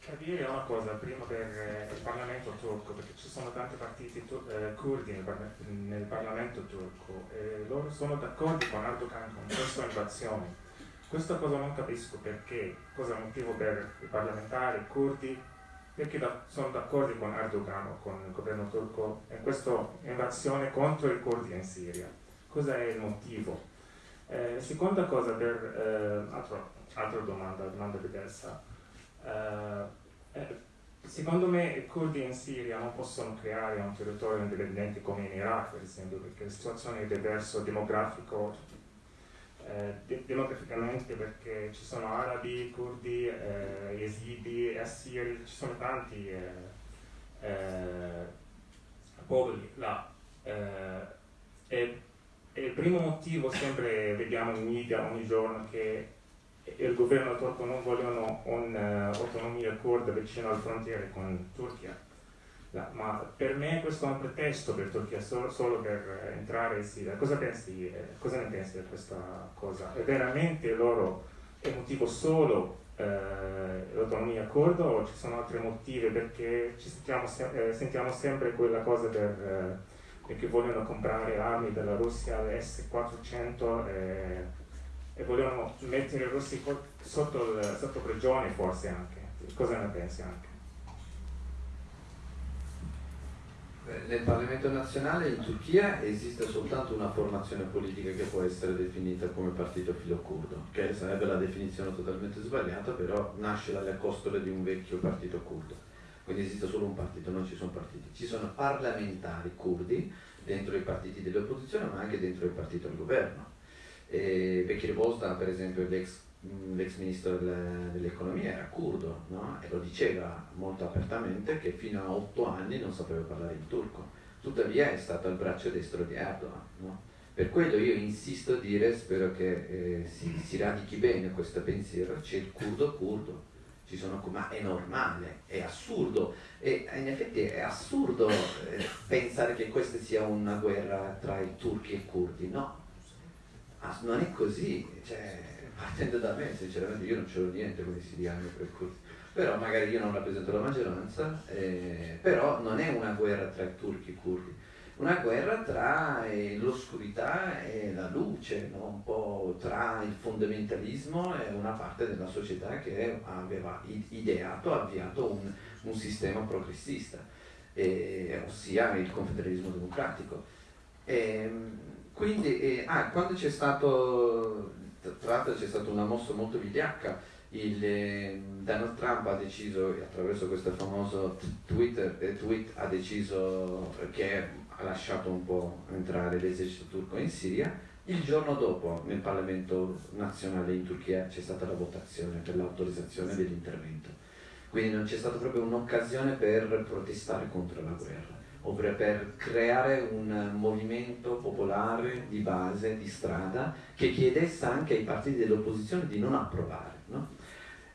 capire una cosa prima per eh, il Parlamento turco, perché ci sono tanti partiti eh, curdi nel, nel, Parlamento turco e loro sono d'accordo con Erdogan con questa invasione. Questa cosa non capisco perché, cosa è il motivo per i parlamentari curdi, perché da, sono d'accordo con Erdogan o con il governo turco in questa invasione contro i curdi in Siria. Cosa è il motivo? Eh, seconda cosa per, eh, altro, altra domanda, domanda diversa. Uh, secondo me i curdi in Siria non possono creare un territorio indipendente come in Iraq, per esempio, perché la situazione è diversa demografico, eh, de- demograficamente perché ci sono arabi, curdi, eh, yazidi, assiri, ci sono tanti eh, eh popoli là. Eh, e il primo motivo sempre vediamo in media ogni giorno che il governo turco non vogliono un'autonomia uh, kurda vicino alle frontiere con Turchia. No, ma per me questo è un pretesto per Turchia solo, solo per entrare in Siria. Cosa, pensi, eh, cosa ne pensi di questa cosa? È veramente loro è motivo solo eh, l'autonomia kurda o ci sono altri motivi perché ci sentiamo, eh, sentiamo sempre quella cosa per, perché vogliono comprare armi dalla Russia, S-400 e volevano mettere i russi sotto, sotto prigione forse anche. Cosa ne pensi anche? Nel Parlamento nazionale in Turchia esiste soltanto una formazione politica che può essere definita come partito filocurdo, che sarebbe la definizione totalmente sbagliata, però nasce dalle costole di un vecchio partito curdo. Quindi esiste solo un partito, non ci sono partiti. Ci sono parlamentari curdi dentro i partiti dell'opposizione, ma anche dentro il partito del governo e Bekir Bosdan, per esempio, l'ex, l'ex ministro dell'economia, era curdo no? e lo diceva molto apertamente che fino a otto anni non sapeva parlare il turco. Tuttavia è stato il braccio destro di Erdogan. No? Per quello io insisto a dire, spero che eh, si, si, radichi bene questo pensiero, c'è il curdo curdo, sono, ma è normale, è assurdo e in effetti è assurdo eh, pensare che questa sia una guerra tra i turchi e i curdi, no, ah, non è così, cioè, partendo da me, sinceramente io non c'ero niente con i siriani per cui, però magari io non rappresento la maggioranza, eh, però non è una guerra tra turchi e curdi, una guerra tra eh, l'oscurità e la luce, no? un po' tra il fondamentalismo e una parte della società che aveva ideato, avviato un, un sistema progressista, eh, ossia il confederalismo democratico. E, ehm, quindi, eh, ah, quando c'è stato, tra l'altro c'è stata una mossa molto vigliacca, il, eh, Donald Trump ha deciso, attraverso questo famoso Twitter, eh, tweet, ha deciso che ha lasciato un po' entrare l'esercito turco in Siria. Il giorno dopo nel Parlamento nazionale in Turchia c'è stata la votazione per l'autorizzazione dell'intervento. Quindi non c'è stata proprio un'occasione per protestare contro la guerra ovvero per creare un movimento popolare di base, di strada, che chiedesse anche ai partiti dell'opposizione di non approvare. No?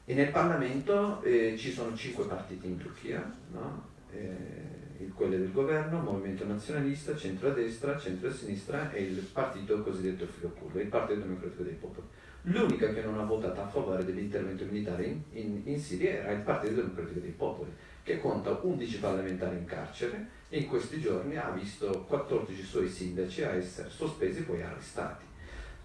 E nel Parlamento eh, ci sono cinque partiti in Turchia, no? eh, quelli del governo, Movimento Nazionalista, Centro-Destra, Centro-Sinistra e il partito cosiddetto filo curdo, il Partito Democratico dei Popoli. L'unica che non ha votato a favore dell'intervento militare in, in, in Siria era il Partito Democratico dei Popoli, che conta 11 parlamentari in carcere in questi giorni ha visto 14 suoi sindaci a essere sospesi e poi arrestati.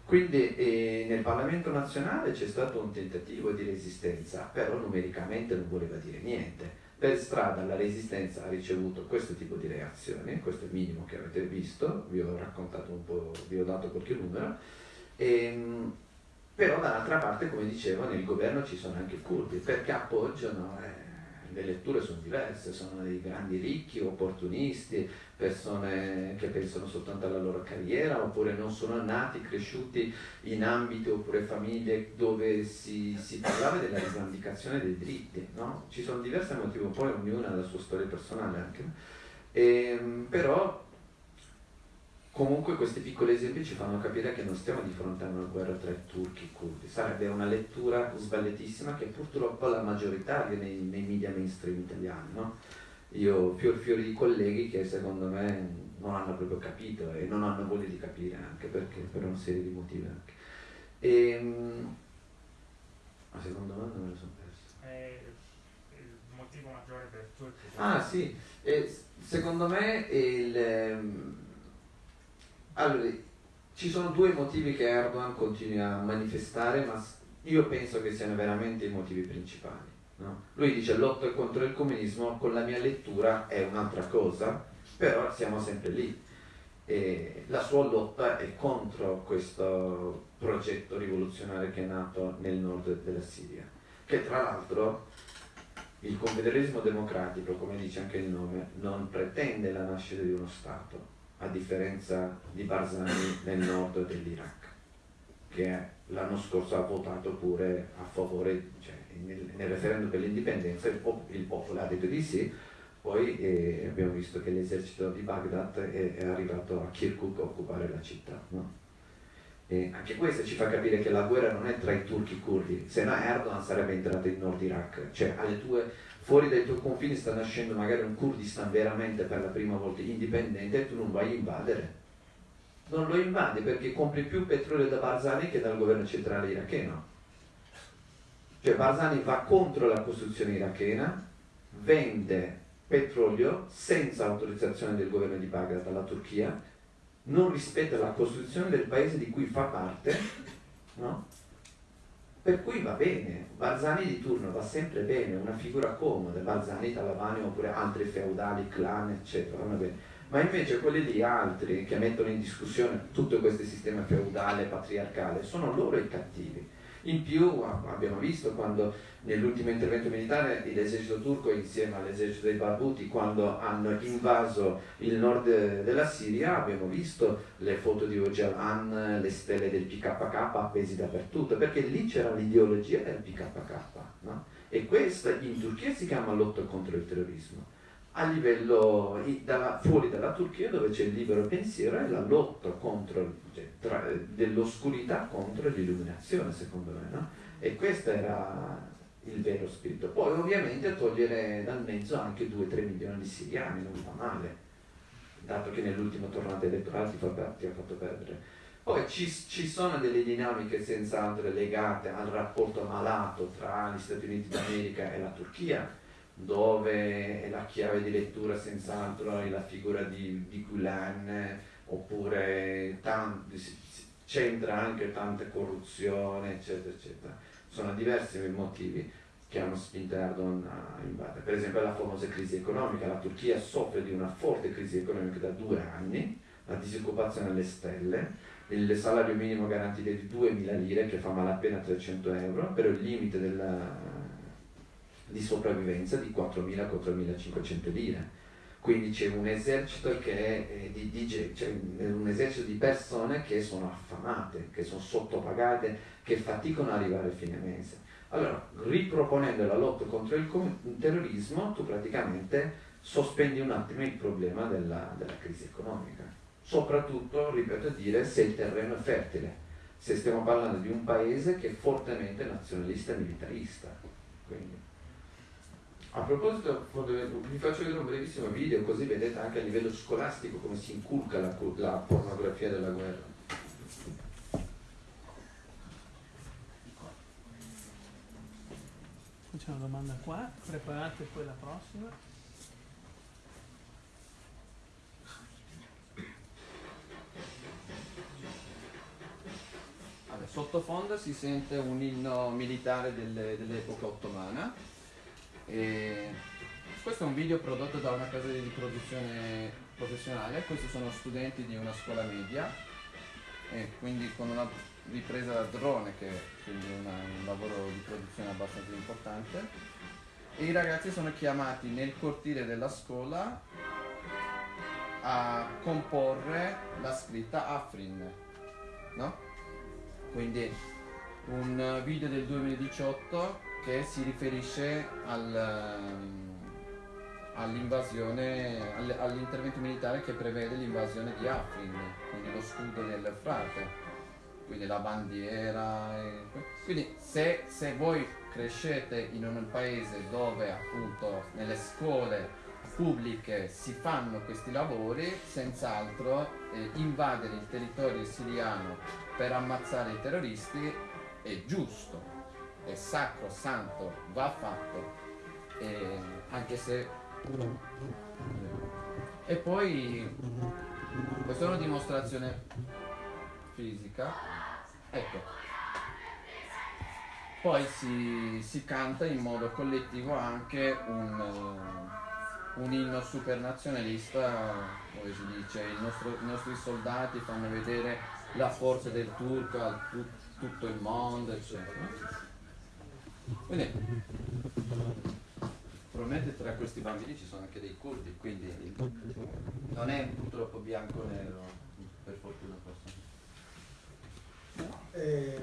Quindi eh, nel Parlamento nazionale c'è stato un tentativo di resistenza, però numericamente non voleva dire niente per strada la resistenza ha ricevuto questo tipo di reazioni, questo è il minimo che avete visto, vi ho raccontato un po', vi ho dato qualche numero, e, ehm, però dall'altra parte, come dicevo, nel governo ci sono anche i curdi, perché appoggiano, eh, le letture sono diverse, sono dei grandi ricchi, opportunisti, persone che pensano soltanto alla loro carriera oppure non sono nati, cresciuti in ambiti oppure famiglie dove si, si parlava della rivendicazione dei diritti. No? Ci sono diversi motivi, poi ognuna ha la sua storia personale anche. E, ehm, però comunque questi piccoli esempi ci fanno capire che non stiamo di fronte a una guerra tra i turchi e i curdi. Sarebbe una lettura sbagliatissima che purtroppo la maggioritaria nei, nei media mainstream italiani. No? io ho fior fiori di colleghi che secondo me non hanno proprio capito e non hanno voglia di capire anche perché per una serie di motivi anche. E, ehm, la seconda domanda me la sono persa. È il motivo maggiore per tutti. Ah sì, e secondo me il, ehm, allora, ci sono due motivi che Erdogan continua a manifestare, ma io penso che siano veramente i motivi principali. No? Lui dice lotta contro il comunismo, con la mia lettura è un'altra cosa, però siamo sempre lì. E la sua lotta è contro questo progetto rivoluzionario che è nato nel nord della Siria, che tra l'altro il confederalismo democratico, come dice anche il nome, non pretende la nascita di uno Stato, a differenza di Barzani nel nord dell'Iraq, che l'anno scorso ha votato pure a favore, cioè, nel, nel referendum per l'indipendenza il, pop, il, popolo ha detto di sì, poi eh, abbiamo visto che l'esercito di Baghdad è, è, arrivato a Kirkuk a occupare la città. No? anche questo ci fa capire che la guerra non è tra i turchi e i curdi, se no Erdogan sarebbe entrato in Nord Iraq, cioè tue, fuori dai tuoi confini sta nascendo magari un Kurdistan veramente per la prima volta indipendente e tu non vai a invadere. Non lo invadi perché compri più petrolio da Barzani che dal governo centrale iracheno cioè Barzani va contro la Costituzione irachena, vende petrolio senza autorizzazione del governo di Baghdad alla Turchia, non rispetta la Costituzione del paese di cui fa parte, no? Per cui va bene, Barzani di turno va sempre bene, una figura comoda, Barzani, Talavani oppure altri feudali, clan, eccetera, vanno bene. Ma invece quelli lì altri che mettono in discussione tutto questo sistema feudale, patriarcale, sono loro i cattivi in più abbiamo visto quando nell'ultimo intervento militare l'esercito turco insieme all'esercito dei Barbuti quando hanno invaso il nord della Siria abbiamo visto le foto di Öcalan, le stelle del PKK appesi dappertutto perché lì c'era l'ideologia del PKK no? e questa in Turchia si chiama lotta contro il terrorismo a livello dalla, fuori dalla Turchia dove c'è il libero pensiero e la lotta contro, cioè, dell'oscurità contro l'illuminazione secondo me no? e questo era il vero spirito poi ovviamente togliere dal mezzo anche 2-3 milioni di siriani non fa male dato che nell'ultima tornata elettorale ti, ti ha fatto perdere poi ci, ci, sono delle dinamiche senz'altro legate al rapporto malato tra gli Stati Uniti d'America e la Turchia dove la chiave di lettura senz'altro è la figura di, di Gulen oppure c'entra anche tanta corruzione eccetera eccetera. Sono diversi motivi che hanno spinto Erdogan a invadere. Per esempio la famosa crisi economica. La Turchia soffre di una forte crisi economica da due anni la disoccupazione alle stelle il salario minimo garantito è di 2.000 lire che fa malapena 300 euro però il limite della di sopravvivenza di 4.000-4.500 lire. Quindi c'è un esercito che eh, di, di, cioè un esercito di persone che sono affamate, che sono sottopagate, che faticano ad arrivare a fine mese. Allora, riproponendo la lotta contro il terrorismo, tu praticamente sospendi un attimo il problema della, della crisi economica. Soprattutto, ripeto dire, se il terreno è fertile, se stiamo parlando di un paese che è fortemente nazionalista e militarista. Quindi, a proposito, vi faccio vedere un brevissimo video così vedete anche a livello scolastico come si inculca la, la pornografia della guerra. C'è una domanda qua, preparate poi la prossima. Sottofondo si sente un inno militare delle, dell'epoca ottomana. E questo è un video prodotto da una casa di produzione professionale, questi sono studenti di una scuola media, e quindi con una ripresa da drone che è una, un lavoro di produzione abbastanza importante e i ragazzi sono chiamati nel cortile della scuola a comporre la scritta Afrin no? quindi un video del 2018 che si riferisce al, all'invasione all'intervento militare che prevede l'invasione di Afrin quindi lo scudo del frate quindi la bandiera. Quindi se, se, voi crescete in un paese dove appunto nelle scuole pubbliche si fanno questi lavori, senz'altro eh, invadere il territorio siriano per ammazzare i terroristi è giusto, è sacro, santo, va fatto, eh, anche se... E poi questa è una dimostrazione fisica Ecco. Poi si, si, canta in modo collettivo anche un, un inno supernazionalista dove si dice nostro, i nostri soldati fanno vedere la forza del turco a tu, tutto il mondo, eccetera. Quindi, probabilmente tra questi bambini ci sono anche dei curdi, quindi non è purtroppo bianco-nero, per fortuna forse. Eh,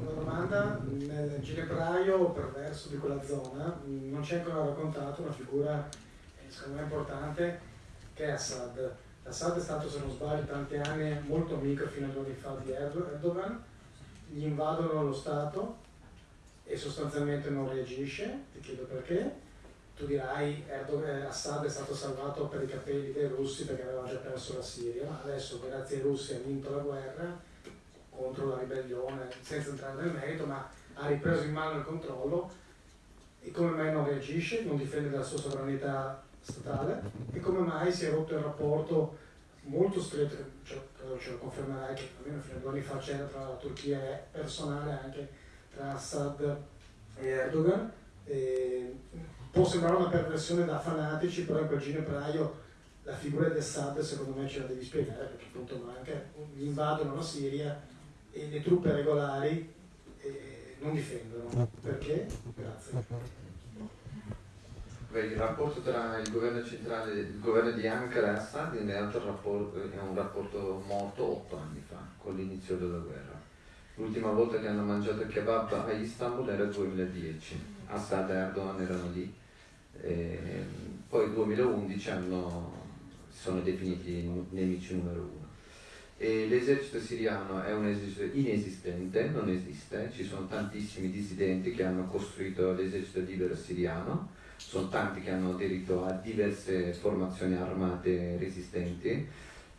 una domanda, nel ginepraio perverso di quella zona non c'è ancora raccontato una figura eh, secondo me importante che è Assad. Assad è stato, se non sbaglio, tanti anni molto amico fino a due anni fa di Erdogan, gli invadono lo Stato e sostanzialmente non reagisce, ti chiedo perché. Tu dirai Erdogan, Assad è stato salvato per i capelli dei russi perché aveva già perso la Siria, adesso grazie ai russi ha vinto la guerra contro la ribellione, senza entrare nel merito, ma ha ripreso in mano il controllo. E come mai non reagisce, non difende la sua sovranità statale? E come mai si è rotto il rapporto molto stretto, cioè, ce lo confermerai che almeno fino a due anni fa c'era tra la Turchia e personale anche tra Assad e Erdogan. E può sembrare una perversione da fanatici, però in quel ginepraio la figura di Assad secondo me ce la devi spiegare perché appunto manca, gli invadono la Siria e le truppe regolari non difendono. Perché? Grazie. il rapporto tra il governo centrale il governo di Ankara e Assad è un rapporto morto otto anni fa, con l'inizio della guerra. L'ultima volta che hanno mangiato il kebab a Istanbul era il 2010, Assad e Erdogan erano lì. E poi nel 2011 hanno, sono definiti nemici numero uno. E l'esercito siriano è un esercito inesistente, non esiste, ci sono tantissimi dissidenti che hanno costruito l'esercito libero siriano, sono tanti che hanno aderito a diverse formazioni armate resistenti,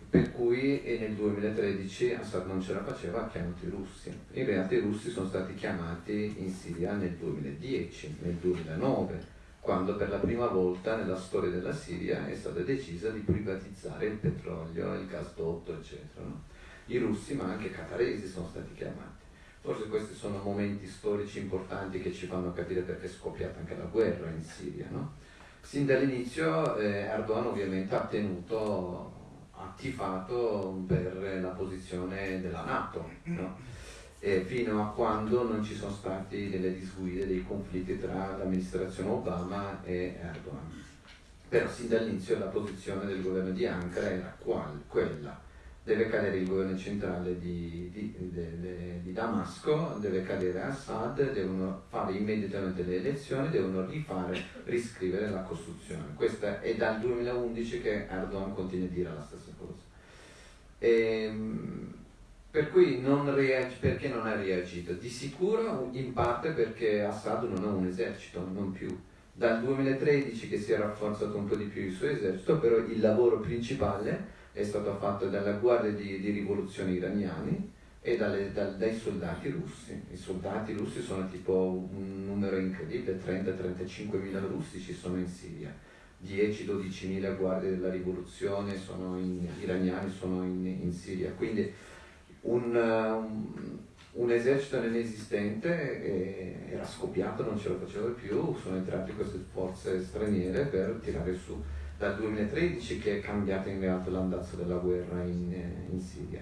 per cui nel 2013 Assad non ce la faceva, ha chiamato i russi. In realtà i russi sono stati chiamati in Siria nel 2010, nel 2009 quando per la prima volta nella storia della Siria è stata decisa di privatizzare il petrolio, il gasdotto, eccetera. No? I russi, ma anche i qataresi sono stati chiamati. Forse questi sono momenti storici importanti che ci fanno capire perché è scoppiata anche la guerra in Siria. No? Sin dall'inizio eh, Erdogan ovviamente ha tenuto, ha per la posizione della Nato. No? fino a quando non ci sono stati delle disguide, dei conflitti tra l'amministrazione Obama e Erdogan. Però sin dall'inizio la posizione del governo di Ankara era qual, quella deve cadere il governo centrale di, di, di, di, Damasco, deve cadere Assad, devono fare immediatamente le elezioni, devono rifare, riscrivere la Costituzione. Questo è dal 2011 che Erdogan continua a dire la stessa cosa. E, ehm, per cui non perché non ha reagito? Di sicuro in parte perché Assad non ha un esercito, non più. Dal 2013 che si è rafforzato un po' di più il suo esercito, però il lavoro principale è stato fatto dalla guardia di, di rivoluzione iraniani e dalle, da, dai soldati russi. I soldati russi sono tipo un numero incredibile, 30-35 mila russi ci sono in Siria, 10-12 mila guardie della rivoluzione sono in, iraniani sono in, in Siria, quindi un, un, un esercito inesistente eh, era scoppiato, non ce lo faceva più, sono entrate queste forze straniere per tirare su dal 2013 che è cambiato in realtà l'andazzo della guerra in, eh, in Siria.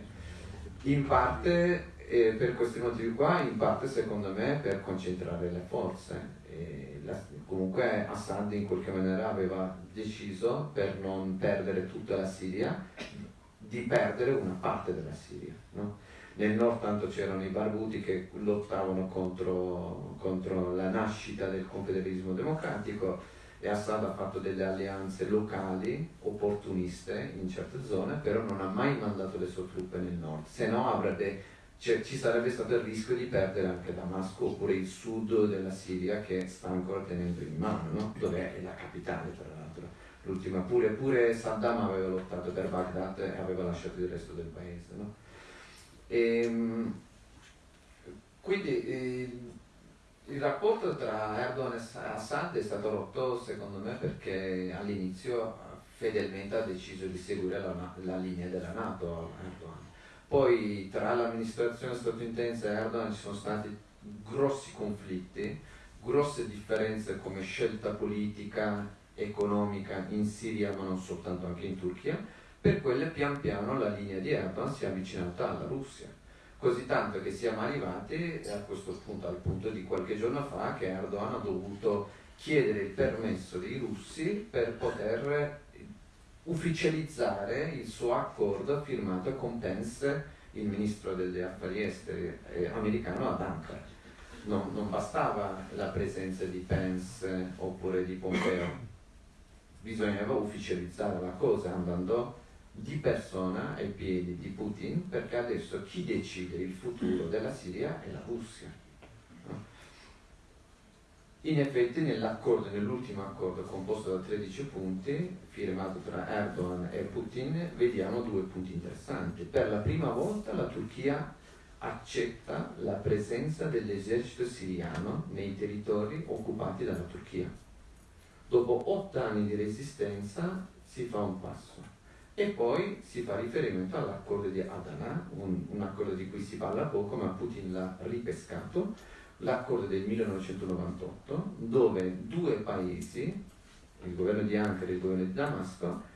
In parte eh, per questi motivi qua, in parte secondo me per concentrare le forze. La, comunque Assad in qualche maniera aveva deciso per non perdere tutta la Siria di perdere una parte della Siria. No? Nel nord tanto c'erano i barbuti che lottavano contro, contro la nascita del confederalismo democratico, e Assad ha fatto delle alleanze locali opportuniste in certe zone, però non ha mai mandato le sue truppe nel nord, se no avrebbe, cioè, ci sarebbe stato il rischio di perdere anche Damasco oppure il sud della Siria che sta ancora tenendo in mano, no? dove è la capitale tra l'altro. L'ultima pure, pure Saddam aveva lottato per Baghdad e aveva lasciato il resto del paese. No? E, ehm, quindi eh, il rapporto tra Erdogan e Assad è stato rotto secondo me perché all'inizio fedelmente ha deciso di seguire la, la linea della Nato Erdogan. Poi tra l'amministrazione statunitense e Erdogan ci sono stati grossi conflitti, grosse differenze come scelta politica, economica in Siria ma non soltanto anche in Turchia, per quelle pian piano la linea di Erdogan si è avvicinata alla Russia così tanto che siamo arrivati a questo punto, al punto di qualche giorno fa che Erdogan ha dovuto chiedere il permesso dei russi per poter ufficializzare il suo accordo firmato con Pence, il ministro degli affari esteri eh, americano, ad Ankara. Non, non bastava la presenza di Pence oppure di Pompeo, bisognava ufficializzare la cosa andando di persona ai piedi di Putin perché adesso chi decide il futuro della Siria è la Russia. In effetti nell'accordo, nell'ultimo accordo composto da 13 punti, firmato tra Erdogan e Putin, vediamo due punti interessanti. Per la prima volta la Turchia accetta la presenza dell'esercito siriano nei territori occupati dalla Turchia. Dopo otto anni di resistenza si fa un passo e poi si fa riferimento all'accordo di Adana, un, un, accordo di cui si parla poco, ma Putin l'ha ripescato, l'accordo del 1998, dove due paesi, il governo di Ankara e il governo di Damasco,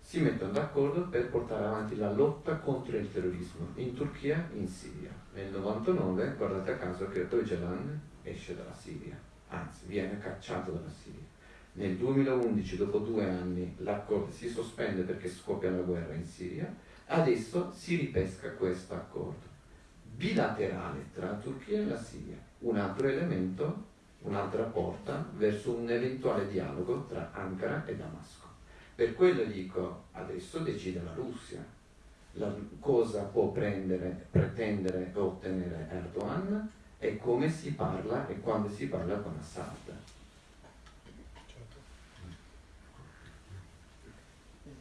si mettono d'accordo per portare avanti la lotta contro il terrorismo in Turchia e in Siria. Nel 1999, guardate a caso, che Öcalan esce dalla Siria, anzi viene cacciato dalla Siria. Nel 2011, dopo due anni, l'accordo si sospende perché scoppia la guerra in Siria, adesso si ripesca questo accordo bilaterale tra la Turchia e la Siria, un altro elemento, un'altra porta verso un eventuale dialogo tra Ankara e Damasco. Per quello dico, adesso decide la Russia la, cosa può prendere, pretendere e ottenere Erdogan e come si parla e quando si parla con Assad.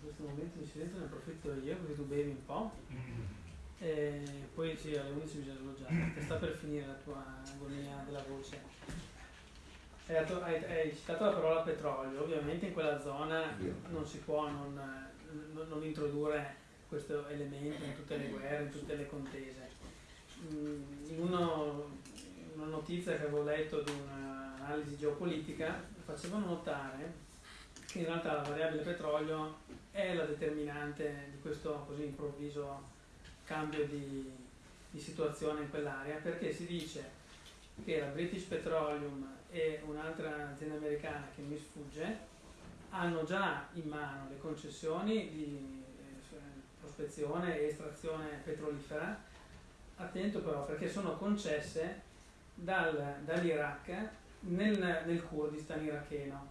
questo momento di silenzio ne approfitto io così tu bevi un po'. E poi sì, alle 11 bisogna sloggiare, che sta per finire la tua agonia della voce. Hai, hai, hai, citato la parola petrolio, ovviamente in quella zona non si può non, non, non introdurre questo elemento in tutte le guerre, in tutte le contese. Mm, in, uno, in una notizia che avevo letto di un'analisi geopolitica facevano notare in realtà la variabile petrolio è la determinante di questo così improvviso cambio di, di situazione in quell'area perché si dice che la British Petroleum e un'altra azienda americana che mi sfugge hanno già in mano le concessioni di, eh, prospezione e estrazione petrolifera, attento però perché sono concesse dal, dall'Iraq nel, nel Kurdistan iracheno.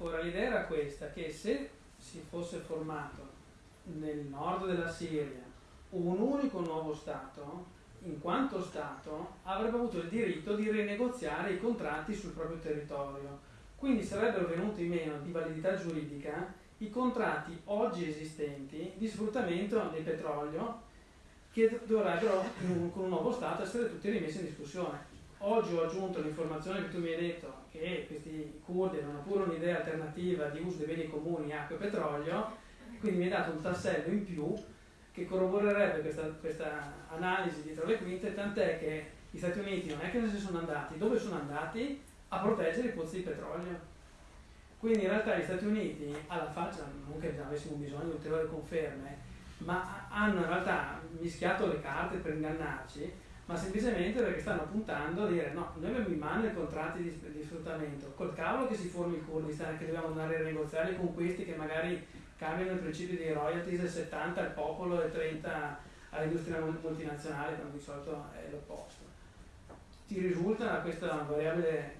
Ora l'idea era questa, che se si fosse formato nel nord della Siria un unico nuovo Stato, in quanto Stato avrebbe avuto il diritto di rinegoziare i contratti sul proprio territorio. Quindi sarebbero venuti meno di validità giuridica i contratti oggi esistenti di sfruttamento del petrolio che dovrebbero con un nuovo Stato essere tutti rimessi in discussione. Oggi ho aggiunto l'informazione che tu mi hai detto che questi curdi avevano pure un'idea alternativa di uso dei beni comuni, acqua e petrolio, quindi mi hai dato un tassello in più che corroborerebbe questa, questa analisi dietro le quinte, tant'è che gli Stati Uniti non è che ne sono andati, dove sono andati? A proteggere i pozzi di petrolio. Quindi in realtà gli Stati Uniti, alla faccia, non che avessimo bisogno di ulteriori conferme, ma hanno in realtà mischiato le carte per ingannarci, ma semplicemente perché stanno puntando a dire no, noi abbiamo in mano i contratti di, di sfruttamento, col cavolo che si formi il Kurdistan, che dobbiamo andare a negoziare con questi che magari cambiano il principio dei royalties del 70 al popolo e 30 all'industria multinazionale, quando di solito è l'opposto. Ti risulta questa variabile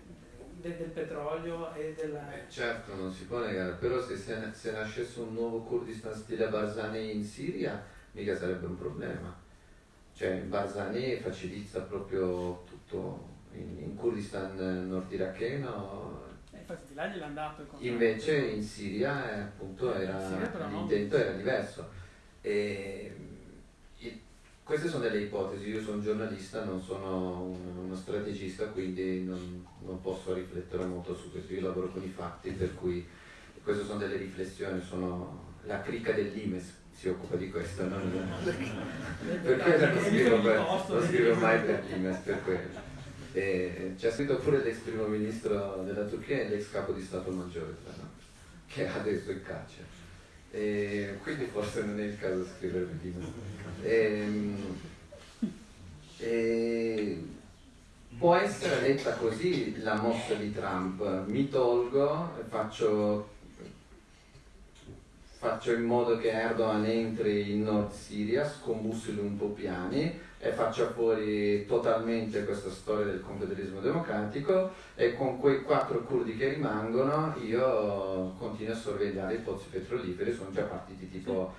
del, del petrolio e della... Eh, certo, non si può negare, però se, se, se nascesse un nuovo Kurdistan stile Barzani in Siria, mica sarebbe un problema. Cioè Barzani facilita proprio tutto. In, in Kurdistan nord iracheno infatti di là gliel'hanno dato il contratto. Invece in Siria eh, appunto era, Siria l'intento era diverso. E, e, queste sono delle ipotesi, io sono giornalista, non sono un, uno strategista, quindi non, non, posso riflettere molto su questo, io lavoro con i fatti, per cui queste sono delle riflessioni, sono la crica dell'Imes si occupa di questo, non, perché non scrivo, per, non scrivo mai per l'Imes per quello. E c'è scritto pure l'ex primo ministro della Turchia e l'ex capo di Stato Maggiore, l'altro, che è adesso in carcere. E quindi forse non è il caso di scrivere prima. E, e, può essere letta così la mossa di Trump. Mi tolgo, faccio, faccio in modo che Erdogan entri in Nord Siria, scombussoli un po' piani e faccia fuori totalmente questa storia del confederalismo democratico e con quei quattro curdi che rimangono io continuo a sorvegliare i pozzi petroliferi, sono già partiti tipo,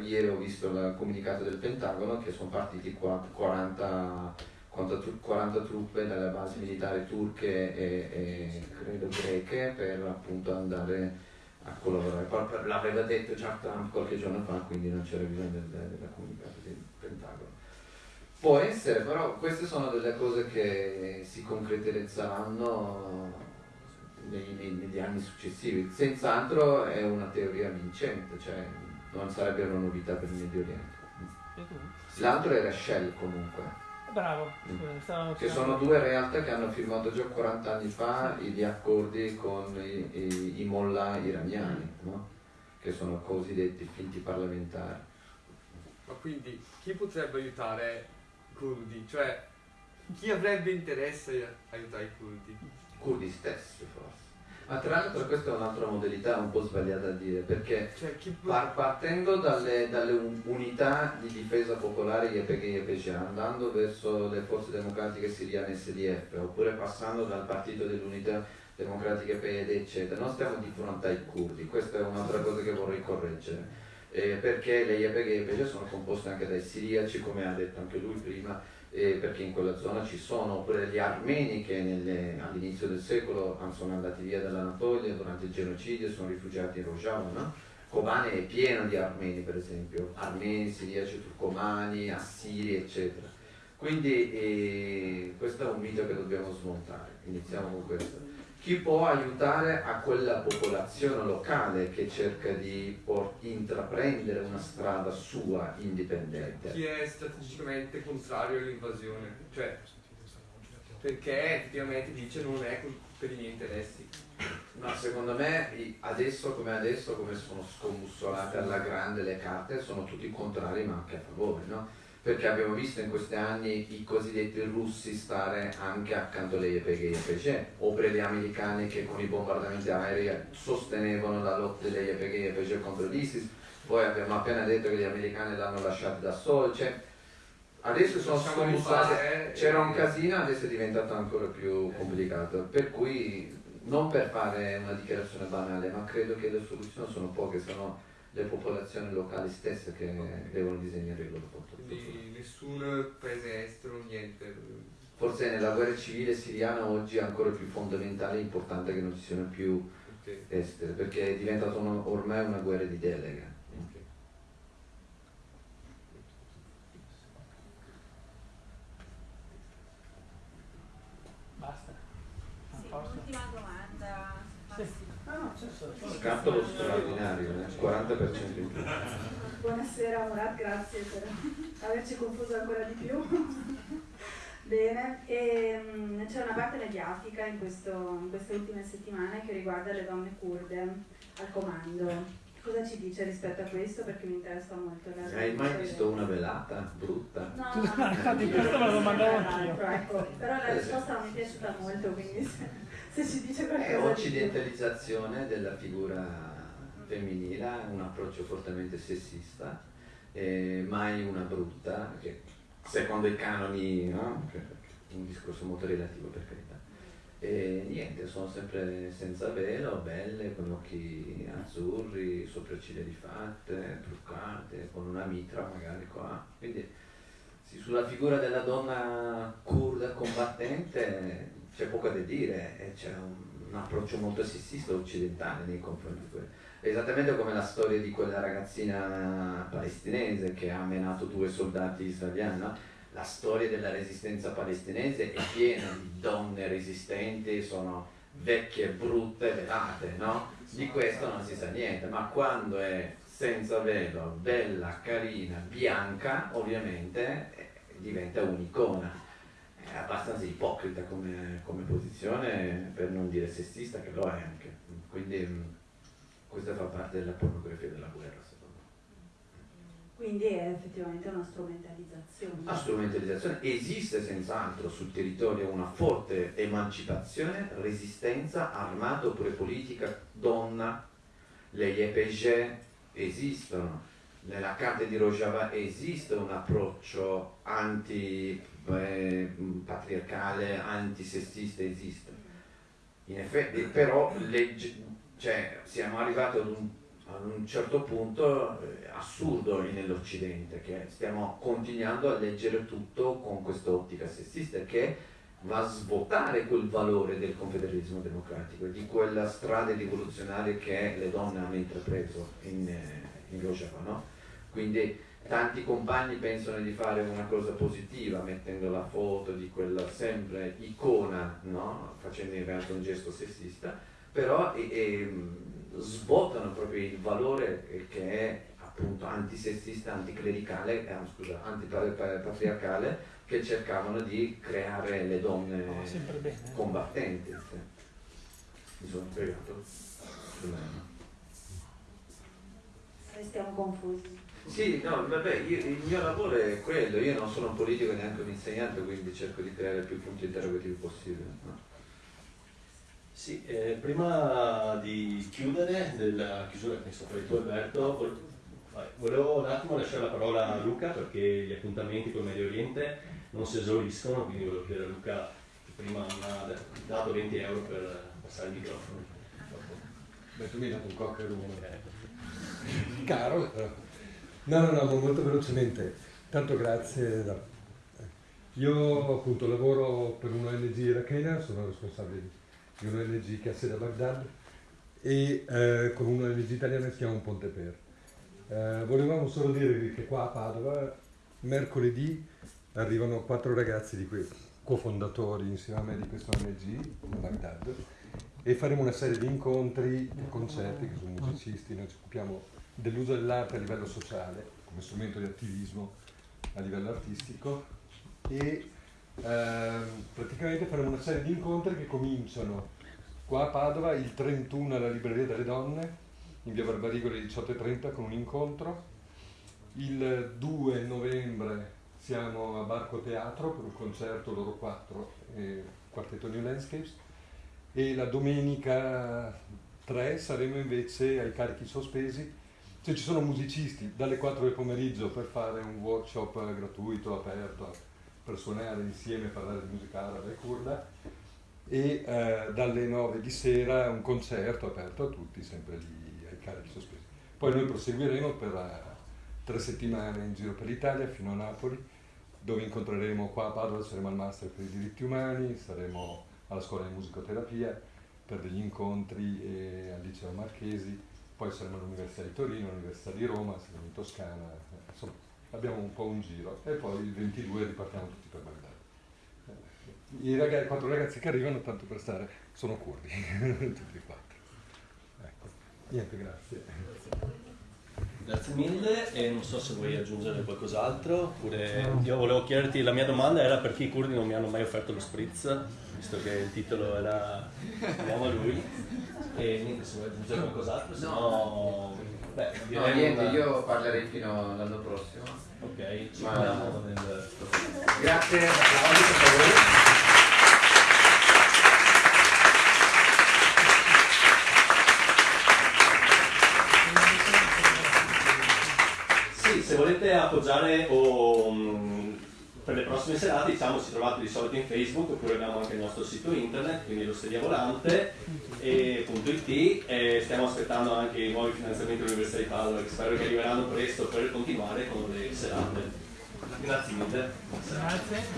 ieri ho visto il comunicato del Pentagono che sono partiti 40, 40 truppe dalle basi militari turche e, e credo greche per appunto andare a collaborare. L'aveva detto già Trump qualche giorno fa, quindi non c'era bisogno del, del comunicato del Pentagono. Può essere, però queste sono delle cose che si concretizzeranno nei, negli anni successivi. Senz'altro è una teoria vincente, cioè non sarebbe una novità per il Medio Oriente. L'altro era Shell comunque. Bravo, mm. che sono due realtà che hanno firmato già 40 anni fa gli accordi con i, i, i mollah iraniani, no? che sono cosiddetti finti parlamentari. Ma quindi chi potrebbe aiutare curdi, cioè chi avrebbe interesse a aiutare i curdi? I curdi stessi forse. Ma tra l'altro questa è un'altra modalità un po' sbagliata a dire, perché cioè, par- partendo dalle, dalle, unità di difesa popolare YPG e YPG, andando verso le forze democratiche siriane SDF, oppure passando dal partito dell'unità democratica PED, eccetera, non stiamo di fronte ai curdi, questa è un'altra cosa che vorrei correggere. Eh, perché le YPG invece sono composte anche dai siriaci, come ha detto anche lui prima, eh, perché in quella zona ci sono oppure gli armeni che all'inizio del secolo sono andati via dall'Anatolia durante il genocidio, sono rifugiati in Rojava, no? Kobane è pieno di armeni per esempio, armeni, siriaci, turcomani, assiri eccetera. Quindi eh, questo è un mito che dobbiamo smontare, iniziamo con questo chi può aiutare a quella popolazione locale che cerca di intraprendere una strada sua indipendente. Chi è strategicamente contrario all'invasione, cioè perché effettivamente dice non è per i miei interessi. Ma secondo me adesso come adesso, come sono scombussolate alla grande le carte, sono tutti contrari ma anche a favore, no? Perché abbiamo visto in questi anni i cosiddetti russi stare anche accanto alle YPG e YPG, oppure gli americani che con i bombardamenti aerei sostenevano la lotta delle YPG e YPG contro l'ISIS, poi abbiamo appena detto che gli americani l'hanno lasciato da soli, cioè, adesso sono rifare, c'era un casino, adesso è diventato ancora più complicato, per cui non per fare una dichiarazione banale, ma credo che le soluzioni sono poche, sono le popolazioni locali stesse che devono disegnare il loro futuro. Quindi nessun paese estero, niente. Forse nella guerra civile siriana oggi è ancora più fondamentale e importante che non ci siano più Ok. estere, perché è diventata una- ormai una guerra di delega. Basta. Sì, posto. l'ultima domanda. Sì. Massimo. Ah, no, Scatolo straordinario, eh, 40% in più. Buonasera Murat, grazie per averci confuso ancora di più. Bene, e, mm, c'è una parte mediatica in, questo- in queste ultime settimane che riguarda le donne kurde al comando. Cosa ci dice rispetto a questo? Perché mi interessa molto la Hai mai visto una velata brutta? No, *laughs* no, no, questo me lo no, domandavo no, anch'io. ecco, però la risposta non mi è piaciuta molto, quindi se, ci dice È qualcosa più. occidentalizzazione della figura femminile, un approccio fortemente sessista, eh, mai una brutta, che secondo i canoni, no? Un discorso molto relativo per carità. E niente, sono sempre senza velo, belle, con occhi azzurri, sopracciglia rifatte, truccate, con una mitra magari qua. Quindi sì, sulla figura della donna kurda combattente c'è poco da dire, e c'è un, un approccio molto sessista occidentale nei confronti di quello. Esattamente come la storia di quella ragazzina palestinese che ha menato due soldati israeliani, no? La storia della resistenza palestinese è piena di donne resistenti, sono vecchie, brutte, velate, no? Di questo non si sa niente, ma quando è senza velo, bella, carina, bianca, ovviamente eh, diventa un'icona. È abbastanza ipocrita come, come posizione, per non dire sessista, che lo è anche. Quindi mh, questa fa parte della pornografia della guerra, secondo me. Quindi è effettivamente una strumentalizzazione. La strumentalizzazione esiste senz'altro sul territorio una forte emancipazione, resistenza armata oppure politica, donna, le YPG esistono, nella carta di Rojava esiste un approccio anti-patriarcale, antisessista, esiste. In effetti, però legge- cioè, siamo arrivati ad un, ad un certo punto eh, assurdo nell'Occidente, che stiamo continuando a leggere tutto con questa ottica sessista che va a svuotare quel valore del confederalismo democratico, di quella strada rivoluzionaria che le donne hanno intrapreso in, eh, in Rojava. No? Quindi tanti compagni pensano di fare una cosa positiva mettendo la foto di quella sempre icona, no? facendo in realtà un gesto sessista, però e, e, svuotano proprio il valore eh, che è appunto antisessista, anticlericale, eh, scusa, antipatriarcale, che cercavano di creare le donne Oh, bene. combattenti. sì. Mi sono spiegato? Stiamo confusi. Sì, no, vabbè, io- il mio lavoro è quello, io non sono un politico neanche un insegnante, quindi cerco di creare più punti interrogativi possibili. no? Sì, eh, prima di chiudere, della chiusura che è stata tu Alberto, volevo un attimo lasciare la parola a Luca perché gli appuntamenti con il Medio Oriente non si esauriscono, quindi volevo chiedere a Luca che prima mi ha dato 20 euro per passare il microfono. Beh, tu mi hai dato un cocker caro. però. No, no, no, molto velocemente. Tanto grazie. no. Io appunto lavoro per un'ONG irachena, sono responsabile di un'ONG che ha sede a Baghdad e eh, con un'ONG italiana si chiama Ponte Per. Eh, volevamo solo dirvi che qua a Padova mercoledì arrivano quattro ragazzi di quei cofondatori insieme a me di questa ONG a Baghdad e faremo una serie di incontri e concerti che sono musicisti, noi ci occupiamo dell'uso dell'arte a livello sociale come strumento di attivismo a livello artistico e ehm, praticamente faremo una serie di incontri che cominciano qua a Padova il 31 alla Libreria delle Donne in via Barbarigo alle 18.30 con un incontro. Il 2 novembre siamo a Barco Teatro per un concerto loro quattro eh, quartetto New Landscapes. E la domenica 3 saremo invece ai carichi sospesi se ci sono musicisti dalle 4 del pomeriggio per fare un workshop gratuito, aperto, per suonare insieme parlare di musica araba e kurda, e eh, dalle 9 di sera un concerto aperto a tutti, sempre lì ai carichi sospesi. Poi noi proseguiremo per eh, tre settimane in giro per l'Italia fino a Napoli, dove incontreremo qua a Padova, saremo al Master per i diritti umani, saremo alla scuola di musicoterapia per degli incontri e al liceo Marchesi, poi saremo all'Università di Torino, all'Università di Roma, saremo in Toscana, insomma abbiamo un po' un giro e poi il 22 ripartiamo tutti per Baghdad. I ragazzi, quattro ragazzi che arrivano, tanto per stare, sono curdi, *laughs* tutti e quattro. Ecco, niente, grazie. Grazie mille e non so se vuoi aggiungere qualcos'altro oppure io volevo chiederti, la mia domanda era perché i curdi non mi hanno mai offerto lo spritz, visto che il titolo era Andiamo a lui e niente, se vuoi aggiungere qualcos'altro, se no... Beh, No, niente, una- io parlerei fino all'anno prossimo. Ok, ci Ma- vediamo nel... Grazie. Sì, se volete appoggiare o mh, per le prossime serate, diciamo, ci trovate di solito in Facebook oppure abbiamo anche il nostro sito internet, quindi l'osteria volante e e stiamo aspettando anche i nuovi finanziamenti dell'Università di Padova che spero che arriveranno presto per continuare con le serate. Grazie mille. Grazie.